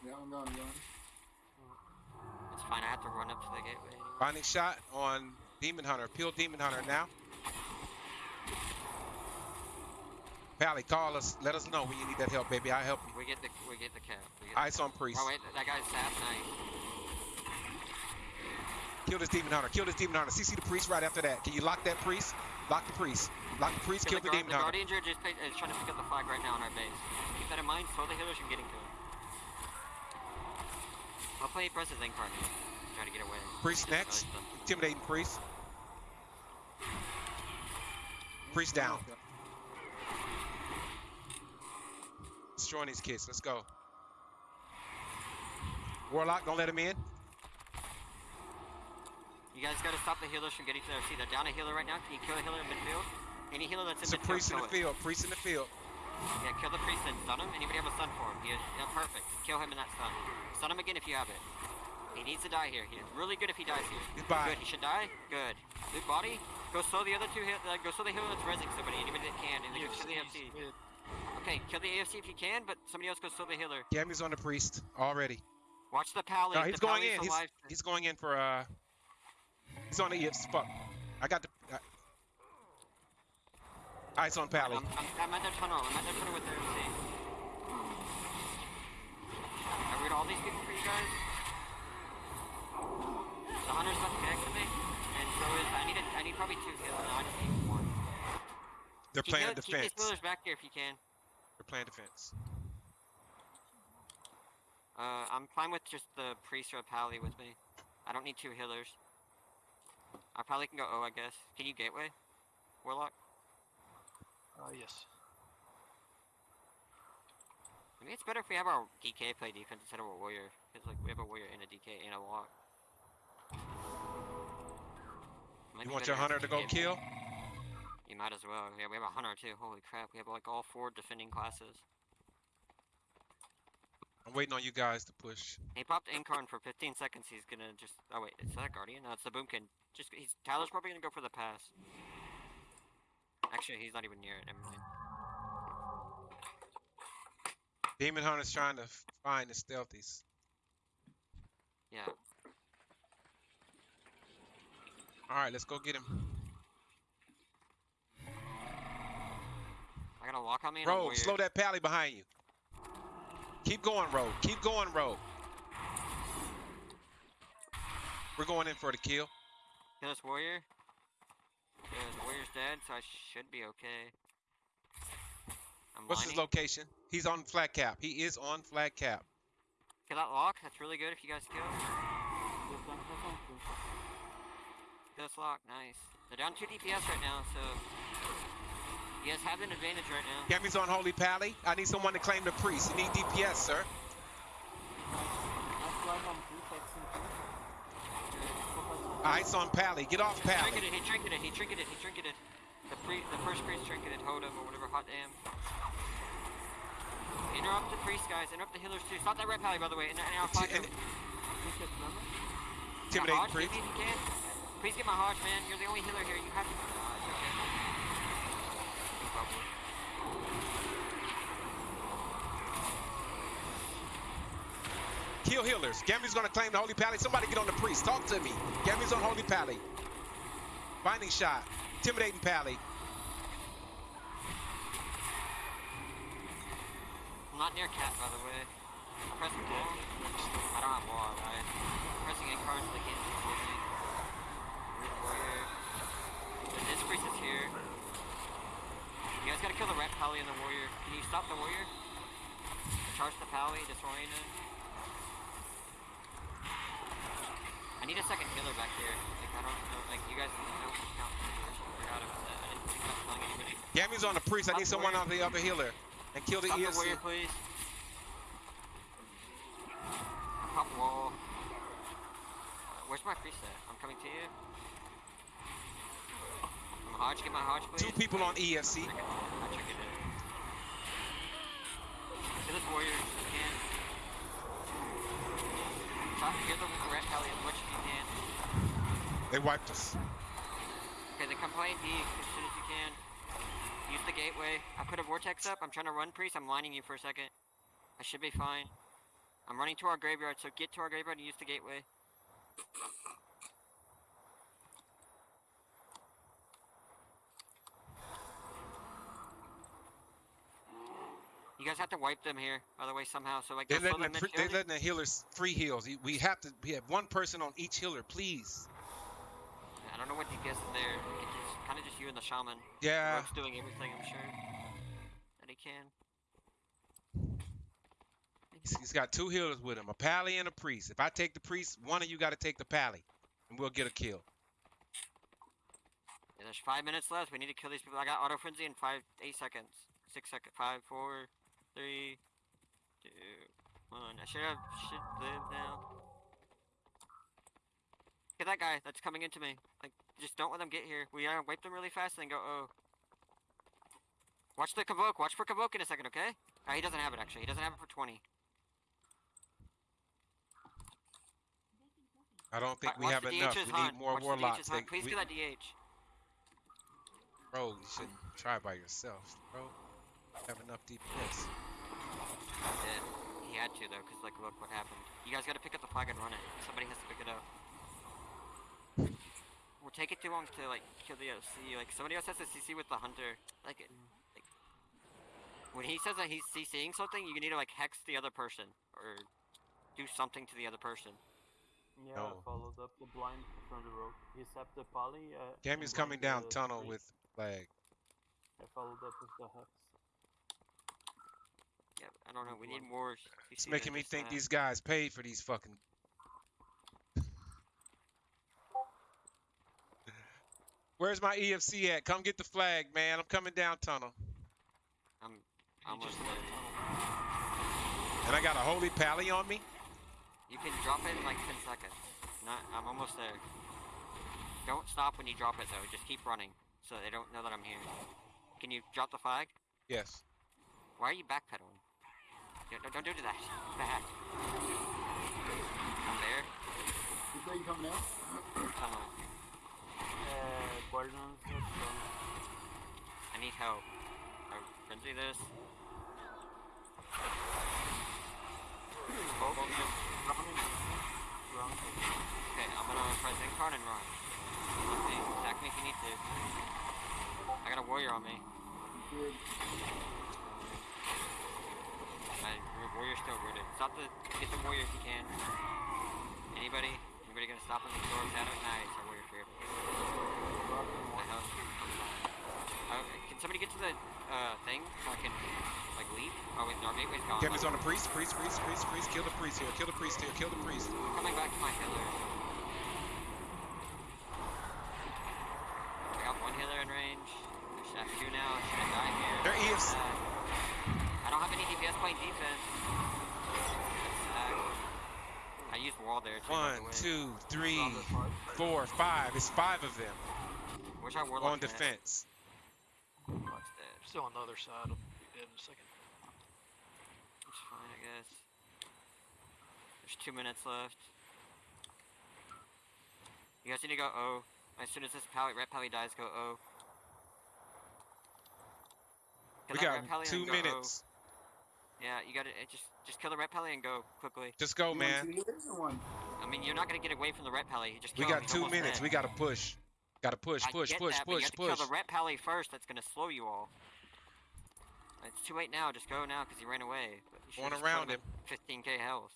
Yeah, I'm going, I'm going. It's fine. I have to run up to the gateway. Binding shot on Demon Hunter. Peel Demon Hunter now. Pally, call us. Let us know when you need that help, baby. I'll help you. We get the we get the cap. Get Ice on priest. Oh wait, that guy's sap nice. Kill this Demon Hunter. Kill this Demon Hunter. CC the priest right after that. Can you lock that priest? Lock the priest. Lock the priest. Kill the, guard- Demon the Hunter. Guardian Druid just is trying to pick up the flag right now on our base. Keep that in mind. Slow the healers from getting to it. I'll play press his Incarn. Try to get away. Priest next. Intimidating priest. Priest down. Destroying these kids. Let's go. Warlock, don't let him in. You guys gotta stop the healers from getting to their seat. They're down a healer right now. Can you kill a healer in midfield? Any healer that's in It's a midfield, priest in the it. field. Priest in the field. Yeah, kill the priest and stun him. Anybody have a stun for him? Yeah, perfect. Kill him in that stun. Stun him again if you have it. He needs to die here. He's really good if he dies here. Goodbye. Good. He should die. Good. Loot body. Go slow the other two. Hit, uh, go slow the healer that's resing somebody. Anybody that can. And then go kill the AFC. Okay, kill the AFC if you can, but somebody else go slow the healer. Gammy's on the priest already. Watch the pally. No, he's the going in. He's, alive. he's going in for uh. He's on the EFs. Fuck. I got the. Uh, ice on Pally. I'm, I'm, I'm at their tunnel. I'm at their tunnel with their you guys. The hunter's left next to me, and so is I need a, I need probably two kills. No, I just need one. They're playing the, defense. Keep the spoilers back here if you can. They're playing defense. Uh, I'm fine with just the priest or a pally with me. I don't need two healers. I probably can go O, I guess. Can you gateway? Warlock? Uh, yes. I mean, it's better if we have our DK play defense instead of a warrior. Because like we have a warrior and a DK and a walk. Might You want your hunter to go kill? You might as well. Yeah, we have a hunter too. Holy crap, we have like all four defending classes. I'm waiting on you guys to push. He popped Incarn for 15 seconds. He's gonna just. Oh wait, is that guardian? No, it's the boomkin. Just he's Tyler's probably gonna go for the pass. Actually, he's not even near it. Never mind. Demon Hunter's trying to find the stealthies. Yeah. All right, let's go get him. I got a lock on me. Rogue, slow that pally behind you. Keep going, Rogue. Keep going, Rogue. We're going in for the kill. Kill this warrior. Yeah, the warrior's dead, so I should be okay. I'm What's his location? He's on flat cap. He is on flat cap. Kill that lock. That's really good if you guys kill. Yes, I'm present. Kill this lock. Nice. They're down 2 DPS right now, so you guys have an advantage right now. Gammy's on Holy Pally. I need someone to claim the priest. You need DPS, sir. Nice line on two, texting two. Ice on Pally. Get off Pally. He Trinketed, he trinketed, he trinketed, he trinketed. The pre the first priest trinketed, Hodem or whatever, hot damn. Interrupt the priest guys, interrupt the healers too. Stop that red pally by the way, and, and I'll fight him. Intimidating Hodge, priest. if you can. Please get my Hodge, man. You're the only healer here. You have to. Uh, it's okay. Kill healers. Gammy's gonna claim the Holy Pally. Somebody get on the priest. Talk to me. Gammy's on Holy Pally. Binding shot. Intimidating Pally. Not near cat, by the way. I'm pressing wall. I don't have wall, right? I'm pressing incarn so they can't see me. Red warrior. The disc priest is here. You guys gotta kill the red pally and the warrior. Can you stop the warrior? Charge the pally, disorient it. I need a second healer back here. Like, I don't know, like, you guys don't count. I forgot about that. I didn't think about killing anybody. Gammy's on the priest. I need someone on the other healer. And kill the Stop the ESC. warrior, please. Pop wall. Where's my priest at? I'm coming to you. I'm Hodge, get my Hodge, please. Two people on ESC. I triggered it. Kill this warrior if you can. Try to get the red as much as you can. They wiped us. Okay, then come play D as soon as you can. Use the gateway. I put a vortex up. I'm trying to run priest. I'm lining you for a second. I should be fine. I'm running to our graveyard, so get to our graveyard and use the gateway. You guys have to wipe them here, by the way, somehow. So like, They're letting, the, they're letting the healers free heals. We have to we have one person on each healer, please. I don't know what DPS is there. Kind of just you and the shaman. Yeah. Rogue's doing everything, I'm sure. That he can. He's- He's got two healers with him, a pally and a priest. If I take the priest, one of you got to take the pally, and we'll get a kill. Yeah, there's five minutes left. We need to kill these people. I got auto frenzy in five, eight seconds. Six seconds. Five, four, three, two, one. I should have should live now. Get that guy that's coming into me. Like, just don't let them get here. We uh, wipe them really fast and then go. Oh. Watch the convoke. Watch for convoke in a second, okay? Uh, he doesn't have it actually. He doesn't have it for 20. I don't think Wa- we have the enough. DH's We need hunt. more Watch the warlocks. DH's. They- Please we- kill that DH. bro, you should try by yourself, bro. Have enough DPS. did. He had to though, cause like look what happened. You guys gotta pick up the flag and run it. Somebody has to pick it up. We'll take it too long to like kill the OC. Like somebody else has to CC with the hunter. Like, like when he says that he's CCing something, you need to like hex the other person or do something to the other person. Yeah, No. I followed up the blind from the road. He sapped the poly. Uh, Gammy's and coming down tunnel priest. with flag. I followed up with the hex. Yeah, I don't know. We need more. It's making me think these guys paid for these fucking. Where's my EFC at? Come get the flag, man. I'm coming down tunnel. I'm You almost just there. tunnel. And I got a holy pally on me. You can drop it in like 10 seconds. Not, I'm almost there. Don't stop when you drop it though. Just keep running so they don't know that I'm here. Can you drop the flag? Yes. Why are you backpedaling? Don't, don't, don't do that. Back. I'm there. Which way you coming out? Tunnel. Dawn. I need help. I frenzy this. Oh, oh, yeah. Run. Okay, I'm gonna press Incarn and run. Okay, attack me if you need to. I got a warrior on me. My warrior's still rooted. Stop the get the warrior if you can. Anybody? Anybody gonna stop him? Absorb shadow? Nice, our warrior cleared. My health. I'm fine. Uh, can somebody get to the uh thing so I can like leave? Oh wait, our gateway's gone. Gammy's on the priest, priest, priest, priest, priest. Kill the priest here. Kill the priest here. Kill the priest. I'm coming back to my healer. I got one healer in range. I should have two now. I should have died here. They're EFC. Uh, I don't have any DPS playing defense. That's. I used wall there. One, two, three, the side. It's five of them Where's our warlock? on defense. Warlock's dead. Still on the other side. I'll be dead in a second. It's fine, I guess. There's two minutes left. You guys need to go O. As soon as this pally, red pally dies, go O. Kill We got pally two go O. minutes. Yeah, you gotta just just kill the red pally and go quickly. Just go, You want man. two or one? I mean, you're not gonna get away from the red pally. Just We kill him, got he's two minutes. dead. We got to push. Got to push, I push, get push, that, but you push, have to push. kill the red pally first. That's gonna slow you all. It's too late now. Just go now because he ran away. But you should've Going around him 15k health.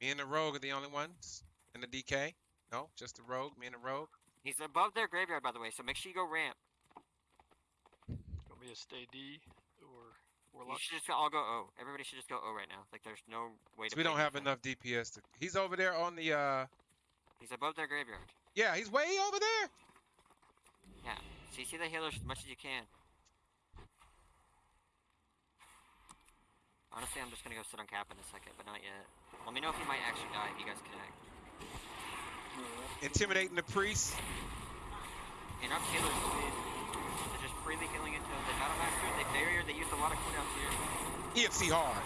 Me and the rogue are the only ones in the DK. No, just the rogue. Me and the rogue. He's above their graveyard, by the way. So make sure you go ramp. Want me to stay D or You Warlock? should just all go O. Everybody should just go O right now. Like there's no way to. So we don't have defense. enough DPS to. He's over there on the. uh He's above their graveyard. Yeah, he's way over there. Yeah. so you see the healers as much as you can. Honestly, I'm just gonna go sit on cap in a second, but not yet. Let me know if you might actually die if you guys connect. Intimidating the priest. Enough healers, please. They're just freely healing into the battle master. They barrier. They use a lot of cooldowns here. EFC hard.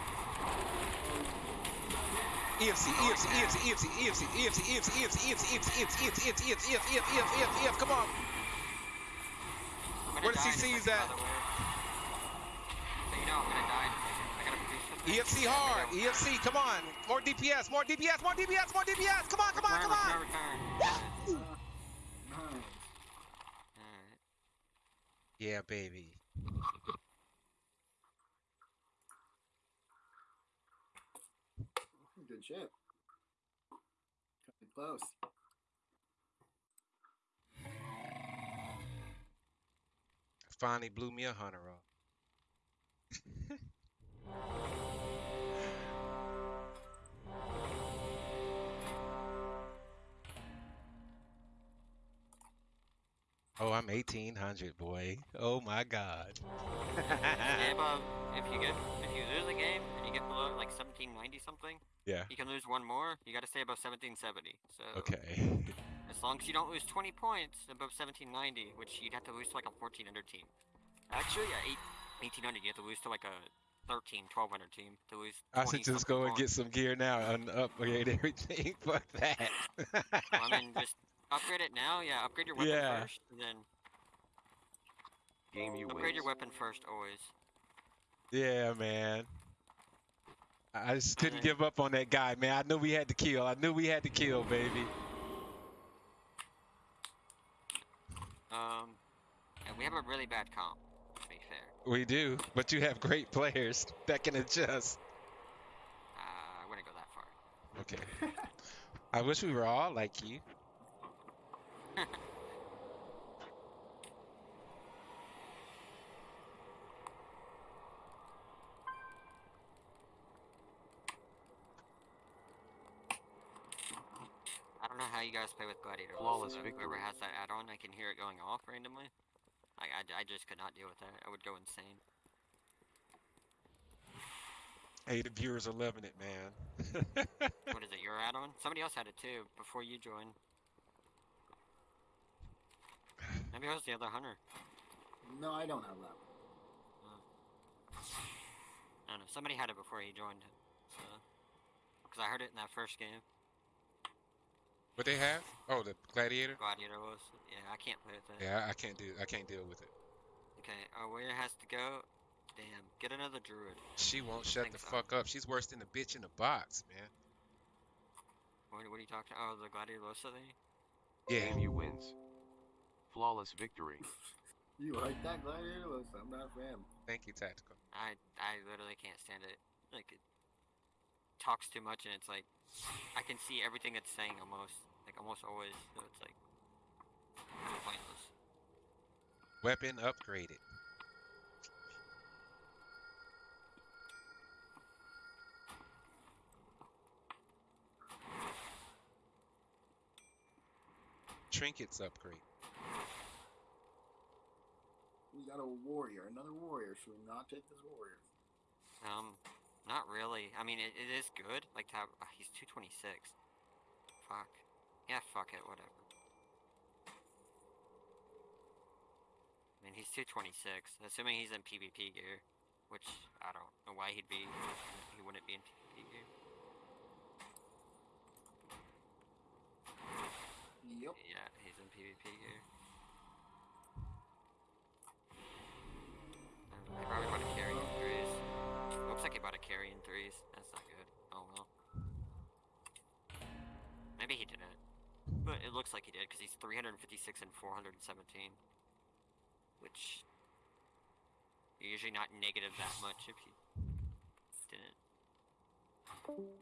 EFC, EFC, EFC, EFC, EFC, EFC, EFC, EFC, EFC, EFC, EFC, EFC, EFC, EFC, EFC, EFC, EFC, EFC, come on. Where the die in a CCs second, at? by the way. So you know, I'm gonna die in a second. I gotta produce something. EFC hard. EFC, come on. More DPS, more DPS, more DPS, more DPS. Come on, come on, come on. return, return. Woo! Nice. Alright. Yeah, baby. Shit. Coming close. Finally blew me a hunter off. oh, I'm 1800, boy. Oh my god. Yeah, if you get if you lose a game and you get below like 1790 something, yeah. you can lose one more. You got to stay above 1770. So Okay. as long as you don't lose 20 points above 1790, which you'd have to lose to like a 1400 team. Actually, at eight, 1800, you have to lose to like a 13, 1200 team to lose. I should just go and get some gear now and upgrade everything. Fuck that. points. I mean, just upgrade it now. Yeah, upgrade your weapon Yeah. first, and then Game you upgrade win. your weapon first always. yeah, man. I I just couldn't give up on that guy, man. I knew we had to kill. I knew we had to kill, baby. Um, and we have a really bad comp. To be fair, We do, but you have great players that can adjust. uh, I wouldn't go that far. Okay. I wish we were all like you. I don't know how you guys play with Gladiator. Flawless victory. Whoever has that add-on, I can hear it going off randomly. I, I just could not deal with that. I would go insane. Hey, the viewers are loving it, man. what is it, your add-on? Somebody else had it too, before you joined. Maybe it was the other hunter. No, I don't have that. I don't know. Somebody had it before he joined. So, because I heard it in that first game. what they have? Oh, the gladiator. Gladiator was. Yeah, I can't play with that. Yeah, I can't do. I can't deal with it. Okay, uh, our where it has to go? Damn, get another druid. She won't shut think the so. fuck up. She's worse than the bitch in the box, man. What, what are you talking? Oh, the Gladiator Losa thing. Yeah. AMU wins. Flawless victory. You like that gladiator? Listen, I'm not a fan. Thank you, tactical. I I literally can't stand it. Like it talks too much, and it's like I can see everything it's saying almost, like almost always. So it's like pointless. Weapon upgraded. Trinkets upgrade. We got a warrior, another warrior. Should we not take this warrior? Um, not really. I mean, it, it is good. Like to have, uh, he's 226. Fuck. Yeah, fuck it. Whatever. I mean, he's 226. Assuming he's in PvP gear, which I don't know why he'd be. He wouldn't be in PvP gear. Yep. Yeah, PvP gear. Um, he probably bought a carry in threes. Looks like he bought a carry in threes. That's not good. Oh well. Maybe he didn't. But it looks like he did because he's 356 and 417. Which. You're usually not negative that much if you didn't.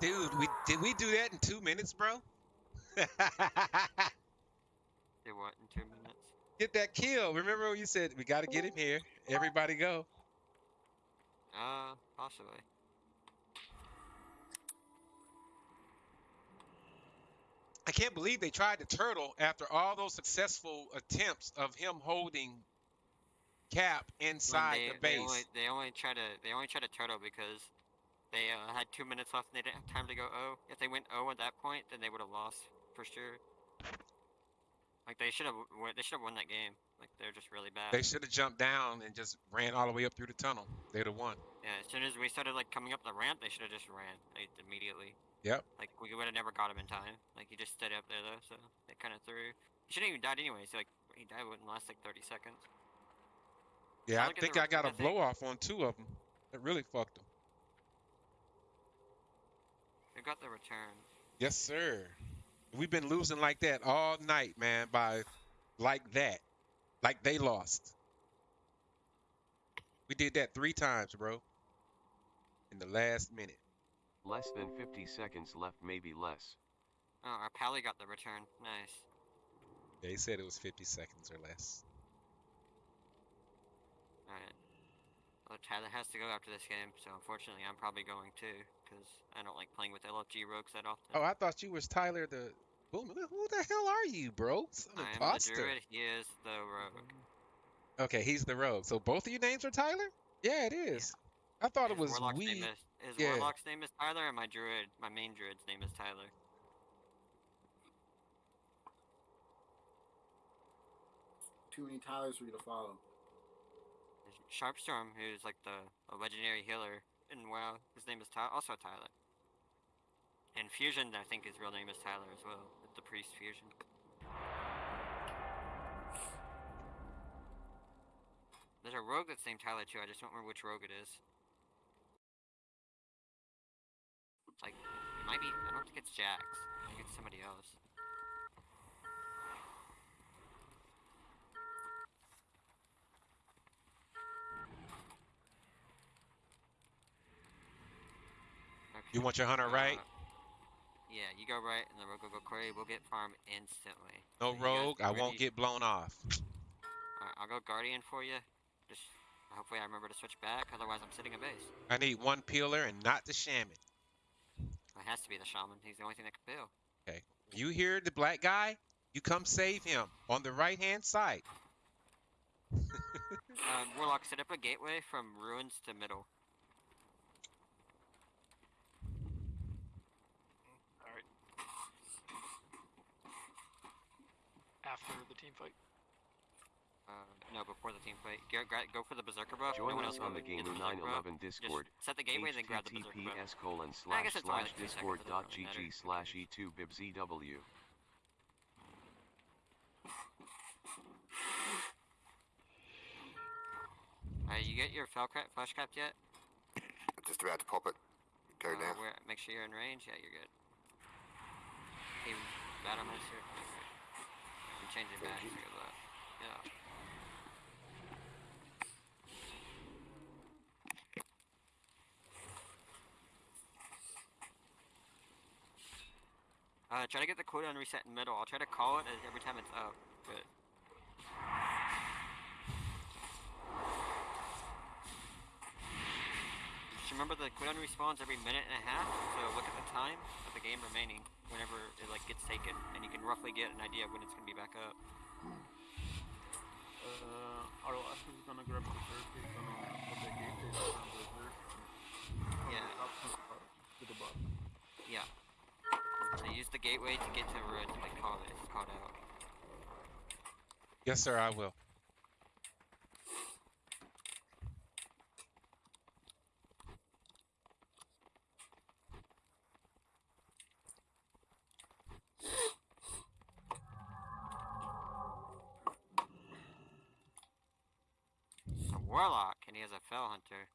Dude, we did we do that in two minutes, bro? Did what in two minutes? Get that kill. Remember when you said we gotta get him here? Everybody go. Uh, possibly. I can't believe they tried to turtle after all those successful attempts of him holding Cap inside they, the They base. only, they only try to they only try to turtle because they uh, had two minutes left and they didn't have time to go O. If they went O at that point, then they would have lost for sure. Like they should have they should have won that game. Like they're just really bad. They should have jumped down and just ran all the way up through the tunnel. They'd have won. yeah, as soon as we started like coming up the ramp, they should have just ran like, immediately. Yep. Like we would have never got him in time. Like he just stayed up there though, so they kind of threw. He shouldn't even died anyways. Like he died wouldn't last like 30 seconds. Yeah, I at think I got a I blow off on two of them. It really fucked them. They got the return. Yes, sir. We've been losing like that all night, man. By like that, like they lost. We did that three times, bro. In the last minute. Less than 50 seconds left, maybe less. Oh, our Pally got the return. Nice. They said it was 50 seconds or less. Alright. Well, Tyler has to go after this game, so unfortunately I'm probably going too, because I don't like playing with LFG rogues that often. Oh, I thought you was Tyler the. Who, who the hell are you, bro? Some I am the druid, he is the rogue. Okay, he's the rogue. So both of your names are Tyler? Yeah, it is. I thought it was warlock's we. name is, his yeah. warlock's name is Tyler, and my druid, my main druid's name is Tyler. Too many Tylers for you to follow. Sharpstorm, who's like the a legendary healer in WoW, his name is Ty- also Tyler. And Fusion, I think his real name is Tyler as well, the priest Fusion. There's a rogue that's named Tyler too. I just don't remember which rogue it is. It's like it might be. I don't think it's Jax. I think it's somebody else. You want your hunter right? Uh, Yeah, you go right, and the rogue will go quarry. We'll get farm instantly. No So rogue. I won't get blown off. Alright, I'll go guardian for you. Just hopefully I remember to switch back. Otherwise, I'm sitting a base. I need one peeler and not the shaman. It has to be the shaman. He's the only thing that can peel. Okay. You hear the black guy? You come save him on the right hand side. Um, Warlock, set up a gateway from ruins to middle. After the team fight. Uh, no, before the team fight. Go, gra- go for the berserker buff. Join no one us on the get Gamer berserker buff. 911 Just Discord. set the gateway, then grab the berserker buff. https colon I slash guess it's only slash like two seconds, discord it doesn't dot really matter. gg slash e2 bibzw. Uh, you get your fell cra- flash craft yet? Just about to pop it. Go Uh, now. Where, make sure you're in range. Yeah, you're good. Even battle master. I'm changing back. Yeah. Uh, try to get the cooldown reset in middle. I'll try to call it every time it's up, but Just remember the cooldown respawns every minute and a half, so look at the time of the game remaining whenever it like gets taken, and you can roughly get an idea of when it's gonna be back up. Uh, ROS is gonna grab the third, he's gonna put the gate is on the third. Yeah. Up to, to the bottom. Yeah. So use the gateway to get to ruins and like call it. It's called out. Yes, sir, I will. A warlock, and he has a Felhunter.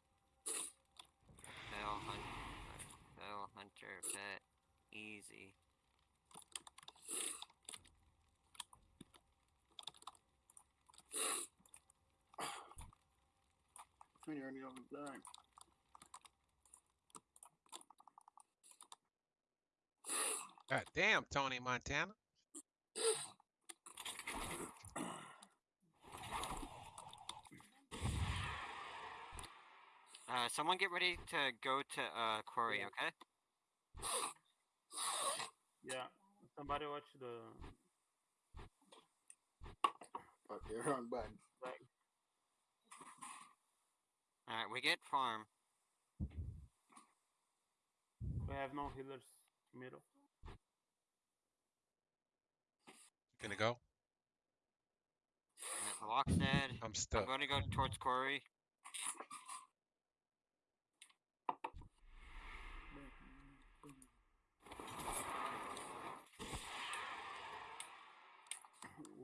Fell hunter. Felhunter pet. Easy. When you're already on the blind. God damn, Tony Montana. Uh, someone get ready to go to uh quarry, Yeah. okay? Yeah, somebody watch the Fuck, you're wrong button. flag. All right, we get farm. We have no healers middle. Gonna go? Alright, the lock's dead. I'm stuck. I'm stuck. going to go towards quarry.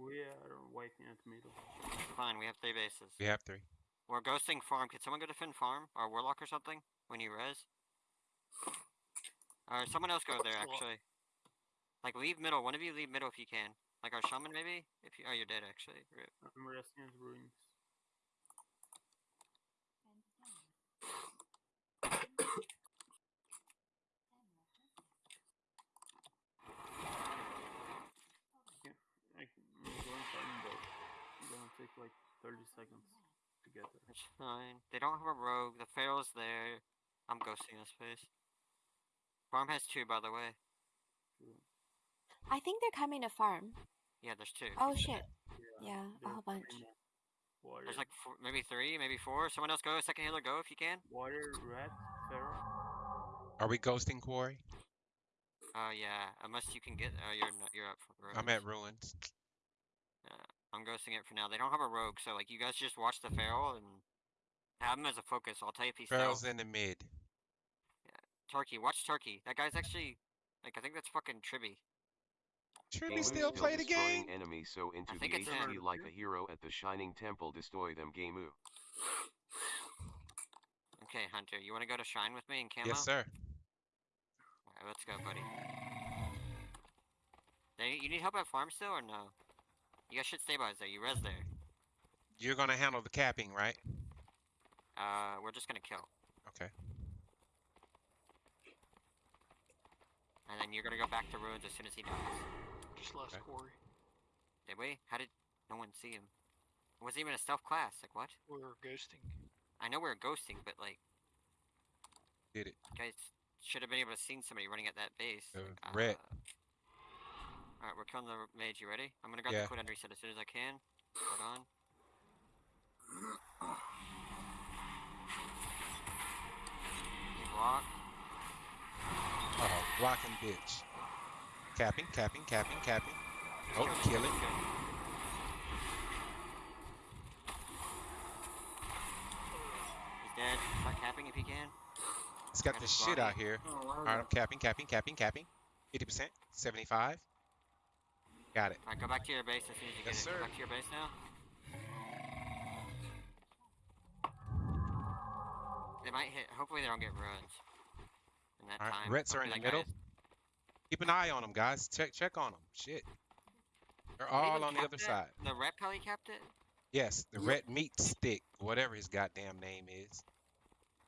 We are wiping at middle. Fine, we have three bases. We have three. We're ghosting farm. Could someone go defend farm or warlock or something when you res? Or someone else go there actually. Like leave middle. One of you leave middle if you can. Like our shaman maybe. If you oh you're dead actually. Rip. I'm resting at ruins. Okay, I can, I'm going farm though. It's gonna take like 30 seconds to get there. It's fine. They don't have a rogue. The pharaoh's there. I'm ghosting this place. Farm has two by the way. I think they're coming to farm. Yeah, there's two. Oh shit. Yeah, a whole bunch. Warrior, There's like four, maybe three, maybe four. Someone else go. Second healer go if you can. Water, rat, pharaoh. Are we ghosting Quarry? Uh yeah. Unless you can get. Oh you're not, you're up for the I'm at ruins. I'm ghosting it for now. They don't have a rogue, so like you guys just watch the feral and have him as a focus. I'll tell you if he's Pharaoh's feral. in the mid. Yeah. Turkey, watch Turkey. That guy's actually like I think that's fucking Tribby. Should Game we still Ooh play the destroying game? enemies so into I think the think it's HT him. like a hero at the Shining Temple destroy them Game Ooh. Okay, Hunter, you want to go to Shrine with me in camo? Yes, sir. Alright, let's go, buddy. They, you need help at farm still or no? You guys should stabilize there. You res there. You're gonna handle the capping, right? Uh, we're just gonna kill. Okay. And then you're gonna go back to ruins as soon as he dies. Just lost Okay. quarry. Did we? How did no one see him? Was he even a stealth class? Like what? We're ghosting. I know we are ghosting, but like, Did it. guys should have been able to see somebody running at that base. Uh, red. Alright, we're killing the mage. You ready? I'm gonna grab Yeah. the cooldown reset as soon as I can. Hold on. You block. Oh, blocking bitch. Capping, capping, capping, capping. Oh, Kill kill it. He's dead. Start capping if he can. It's got Got this his shit out here. Oh, why All was right, that- I'm capping, capping, capping, capping. 80%, 75. Got it. Alright, go back to your base as soon as you get Yes, it. sir. Go back to your base now. They might hit. Hopefully, they don't get ruins. In that All right, time. Reds are in the middle. is- Keep an eye on them, guys. Check, check on them. Shit. They're Did all on the other it? side. The rep probably capped it. Yes, the red meat stick, whatever his goddamn name is.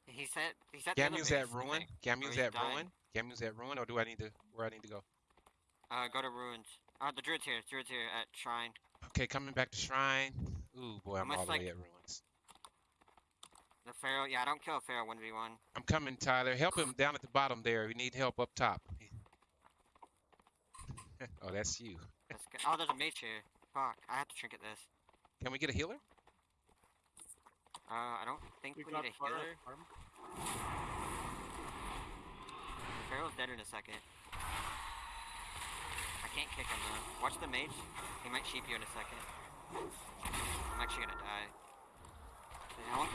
He said. He said. the other Gamu's base, at I ruin. think. Gamu's he's at dying. ruin. Gamu's at ruin, or do I need to? Where I need to go? Uh, go to ruins. Uh, the druid's here. Druid's here at shrine. Okay, coming back to shrine. Ooh boy, I'm Almost all the like- way at ruins. The pharaoh. Yeah, I don't kill a pharaoh one v one. I'm coming, Tyler. Help him down at the bottom there. We need help up top. oh, that's you. That's good. Oh, there's a mage here. Fuck. I have to trinket this. Can we get a healer? Uh, I don't think we, We need a fire healer. farm. Pharaoh's dead in a second. I can't kick him though. Watch the mage. He might sheep you in a second. I'm actually gonna die.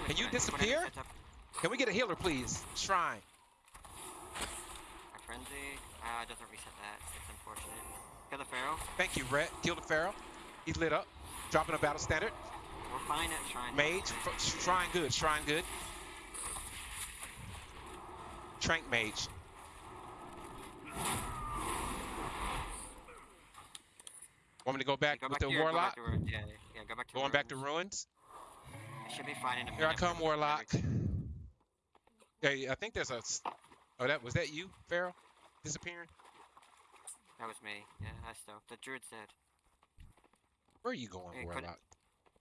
Can you. Disappear? any sets up. Can we get a healer, please? Shrine. My frenzy. Ah, it doesn't reset that. It's unfortunate. Kill the pharaoh. Thank you, Rhett. Kill the pharaoh. He's lit up. Dropping a battle standard. We're fine at shrine. Mage. Shrine good. Shrine good. Trank mage. Want me to go back Go with back the go warlock? back to. Yeah, yeah, go back to Going back to ruins. ruins. It should be fine in a minute. Here I come, warlock. Hey, I think there's a... Oh, that was that you, Pharaoh? Disappearing? That was me. Yeah, I still. The druid's dead. Where are you going, Hey, warlock?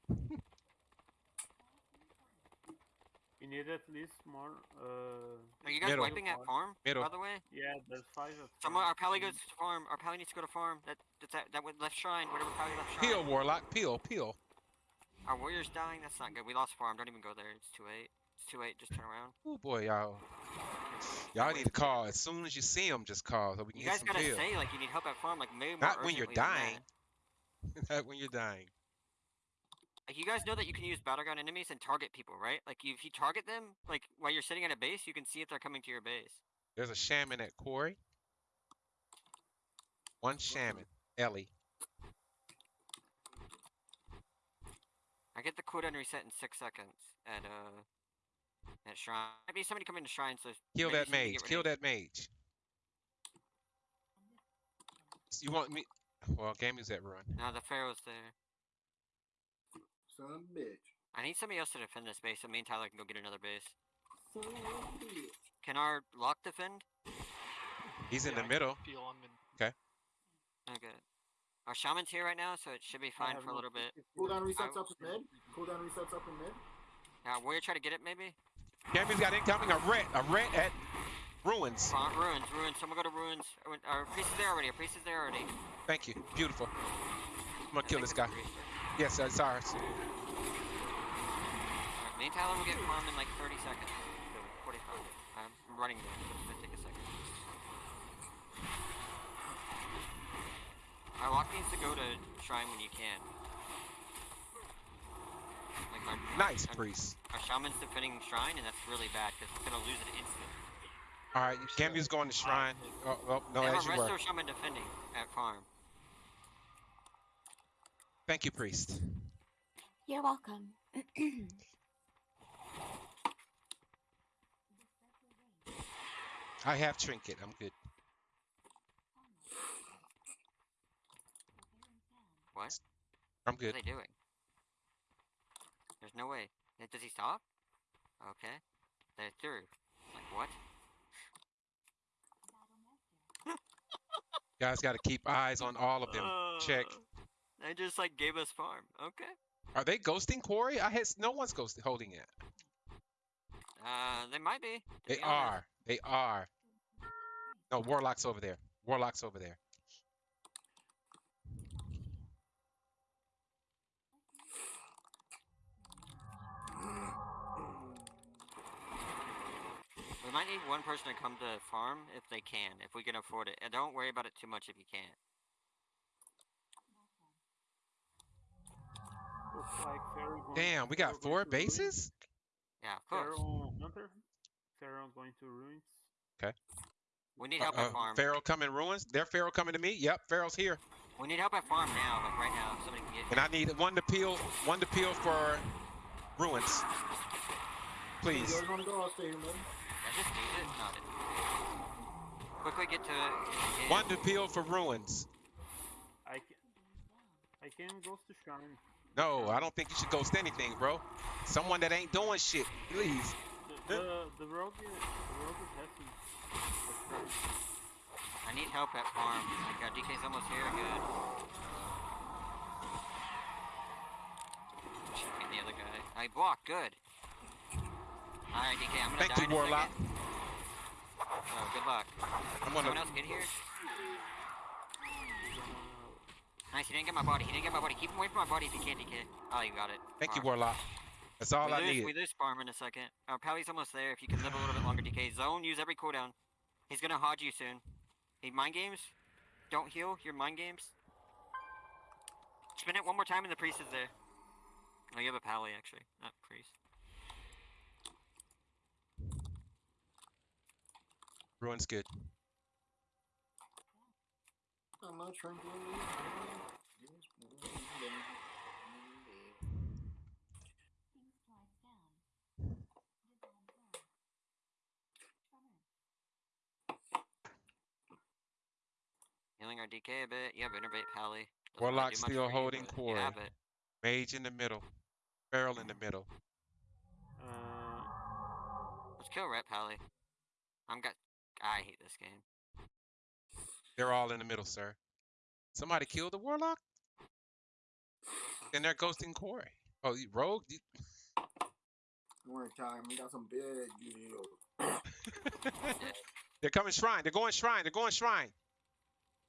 You need at least more. Uh, Are you guys Middle. wiping at farm? Middle. By the way, yeah, there's five. At someone our pally goes to farm. Our pally needs to go to farm. That that's that that would left shrine. Whatever pally left shrine. Peel, warlock. Peel, peel. Our warrior's dying. That's not good. We lost farm. Don't even go there. It's too late. It's too late. Just turn around. Oh boy, y'all. Y'all need to call as soon as you see them. Just call so we can You get guys gotta peel. say like you need help at farm. Like maybe more Not when you're dying. Not when you're dying. Like you guys know that you can use battleground enemies and target people, right? Like if you target them, like while you're sitting at a base, you can see if they're coming to your base. There's a shaman at quarry. One shaman, Ellie. I get the cooldown reset in six seconds at uh at shrine. Maybe be somebody coming to shrine, so Kill that mage. Kill that mage. You want me? Well, game is at run. No, the pharaoh's there. Son of a bitch. I need somebody else to defend this base, so me and Tyler can go get another base. Son of a bitch. Can our lock defend? He's in Yeah, the I middle. Peel on mid. Okay. Our shaman's here right now, so it should be fine for a little bit. Cooldown resets I- up in mid. Cooldown resets up in mid. Now, warrior try to get it maybe? Gammy's got incoming. A ret. A ret at ruins. Farm, ruins, ruins. Someone go to ruins. Our- Our priest is there already. Our priest is there already. Thank you. Beautiful. I'm gonna I kill this it's guy. Yes, it's ours. And Tyler will get farm in like 30 seconds. So, 45. I'm running there. It's gonna take a second. Our lock needs to go to shrine when you can. Like our, Nice our- priest. Our shaman's defending shrine, and that's really bad because it's gonna lose it instant. All right, Gammy's going to shrine. Oh, oh no, as a you were. shaman defending at farm. Thank you, priest. You're welcome. I have trinket. I'm good. What? I'm good. What are they doing? There's no way. Does he stop? Okay. They're through. Like what? Guys got to keep eyes on all of them. Check. Oh. They just like gave us farm. Okay. Are they ghosting quarry? I had no one's ghosting holding it. Uh, they might be. They be are. They are. No, Warlock's over there. Warlock's over there. We might need one person to come to farm if they can, if we can afford it. And don't worry about it too much if you can't. Looks like Pharaoh going- Damn, we got going four to ruins. bases? Yeah, of course. Pharaoh Hunter. Pharaoh going to ruins. Okay. We need help uh, at farm. Pharaoh coming ruins. Their Pharaoh coming to me. Yep, Pharaoh's here. We need help at farm now, like right now. Somebody can get And I need one to peel, one to peel for ruins. If you Please. guys wanna go? I'll stay here, man. Yeah, just use it. No, it- Quickly get to it. One to peel for ruins. I can. I can go to shrine. No, I don't think you should ghost anything, bro. Someone that ain't doing shit, please. The the, the rogue is the rogue is hefty. I need help at farm. I got DK's almost here. Good. Should be the other guy. I blocked. Good. Alright, DK, I'm gonna Thank die you, in a Warlock. second. So, good luck. I'm Someone gonna. else get here? Nice, he didn't get my body. He didn't get my body. Keep him away from my body if you can, DK. Oh, you got it. Thank you, Alright. Warlock. That's all we I lose, need. We lose farm in a second. Oh, Our Pally's almost there. If you can live a little bit longer, DK. Zone, use every cooldown. He's gonna hodge you soon. He mind games? Don't heal your mind games. Spin it one more time and the priest is there. Oh, you have a Pally actually, not priest. Ruins good. I'm not trying to. Healing our DK a bit. You have Innervate Pally. Warlock still holding core. You have it. Mage in the middle. Barrel in the middle. Uh, Let's kill Ret Pally. I'm got. I hate this game. They're all in the middle, sir. Somebody killed the Warlock? And they're ghosting quarry. Oh, you rogue? You- Don't worry, time. We got some big deals. They're coming shrine. They're going shrine. They're going shrine.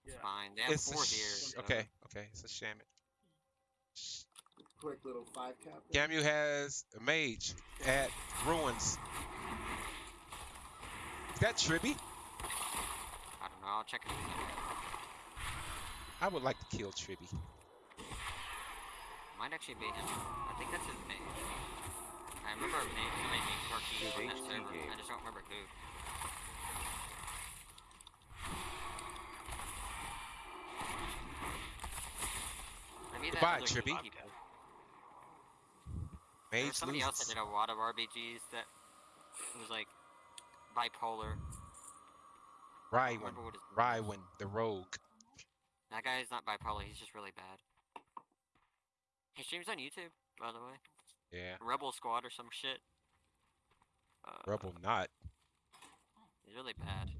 It's yeah. fine. They have It's a four here. so- Okay, okay. It's a shaman. Quick little five cap. Gamu has a mage at ruins. Is that Tribby? I don't know. I'll check it. in a second. I would like to kill Tribby. Might actually be him. I think that's his name. I remember a name, somebody named Turkey Good on that server. game. I just don't remember who. Maybe that Goodbye, other Trippy. gatekeeper. Mage was somebody else that did a lot of RBGs that was like bipolar. I don't Rywin. remember what his name was. Rywin, the rogue. That guy is not bipolar. He's just really bad. He streams on YouTube, by the way. Yeah. Rebel Squad or some shit. Uh, Rebel not. He's really bad.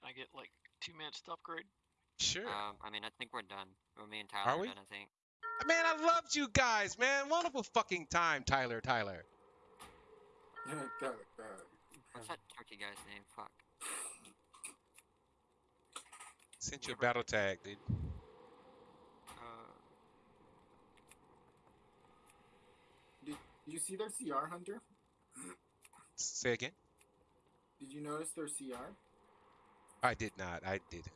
Can I get like two minutes to upgrade? Sure. Um, I mean, I think we're done. Or me and Tyler Are we? done, I think. Man, I loved you guys, man. Wonderful fucking time, Tyler. Tyler. God, God. What's that turkey guy's name? Fuck. Sent you a battle tag, dude. Uh, Did you see their CR, Hunter? Say again. Did you notice their CR? I did not. I didn't.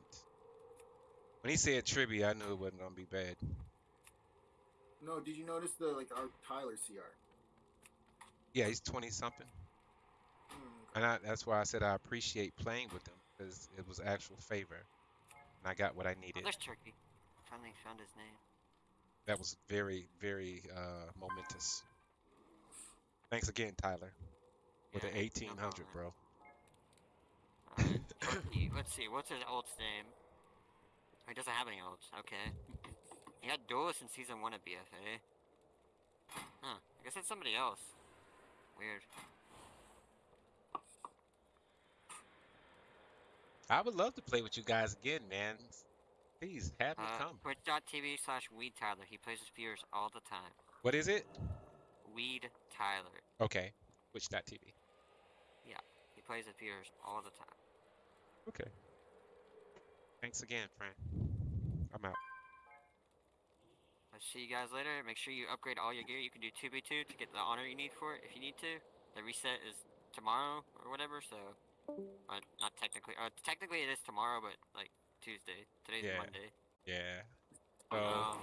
When he said trivia, I knew it wasn't gonna be bad. No, did you notice the like our Tyler CR? Yeah, he's twenty something, and I, that's why I said I appreciate playing with him because it was actual favor, and I got what I oh, needed. there's Turkey. Finally found his name. That was very, very uh, momentous. Thanks again, Tyler, with Yeah, the eighteen hundred, problem. bro. Uh, Turkey. Let's see. What's his ult's name? Oh, he doesn't have any ults. Okay. He had duelist in season one of BFA. Huh. I guess it's somebody else. Weird. I would love to play with you guys again, man. Please have me Uh, come. Twitch.tv slash Weed Tyler. He plays with viewers all the time. What is it? Weed Tyler. Okay. Twitch.tv. Yeah. He plays with Peters all the time. Okay. Thanks again, friend. I'll see you guys later. Make sure you upgrade all your gear. You can do 2v2 to get the honor you need for it if you need to. The reset is tomorrow or whatever, so. Uh, not technically. Uh, technically it is tomorrow, but like Tuesday. Today's Yeah. Monday. Yeah. So Um,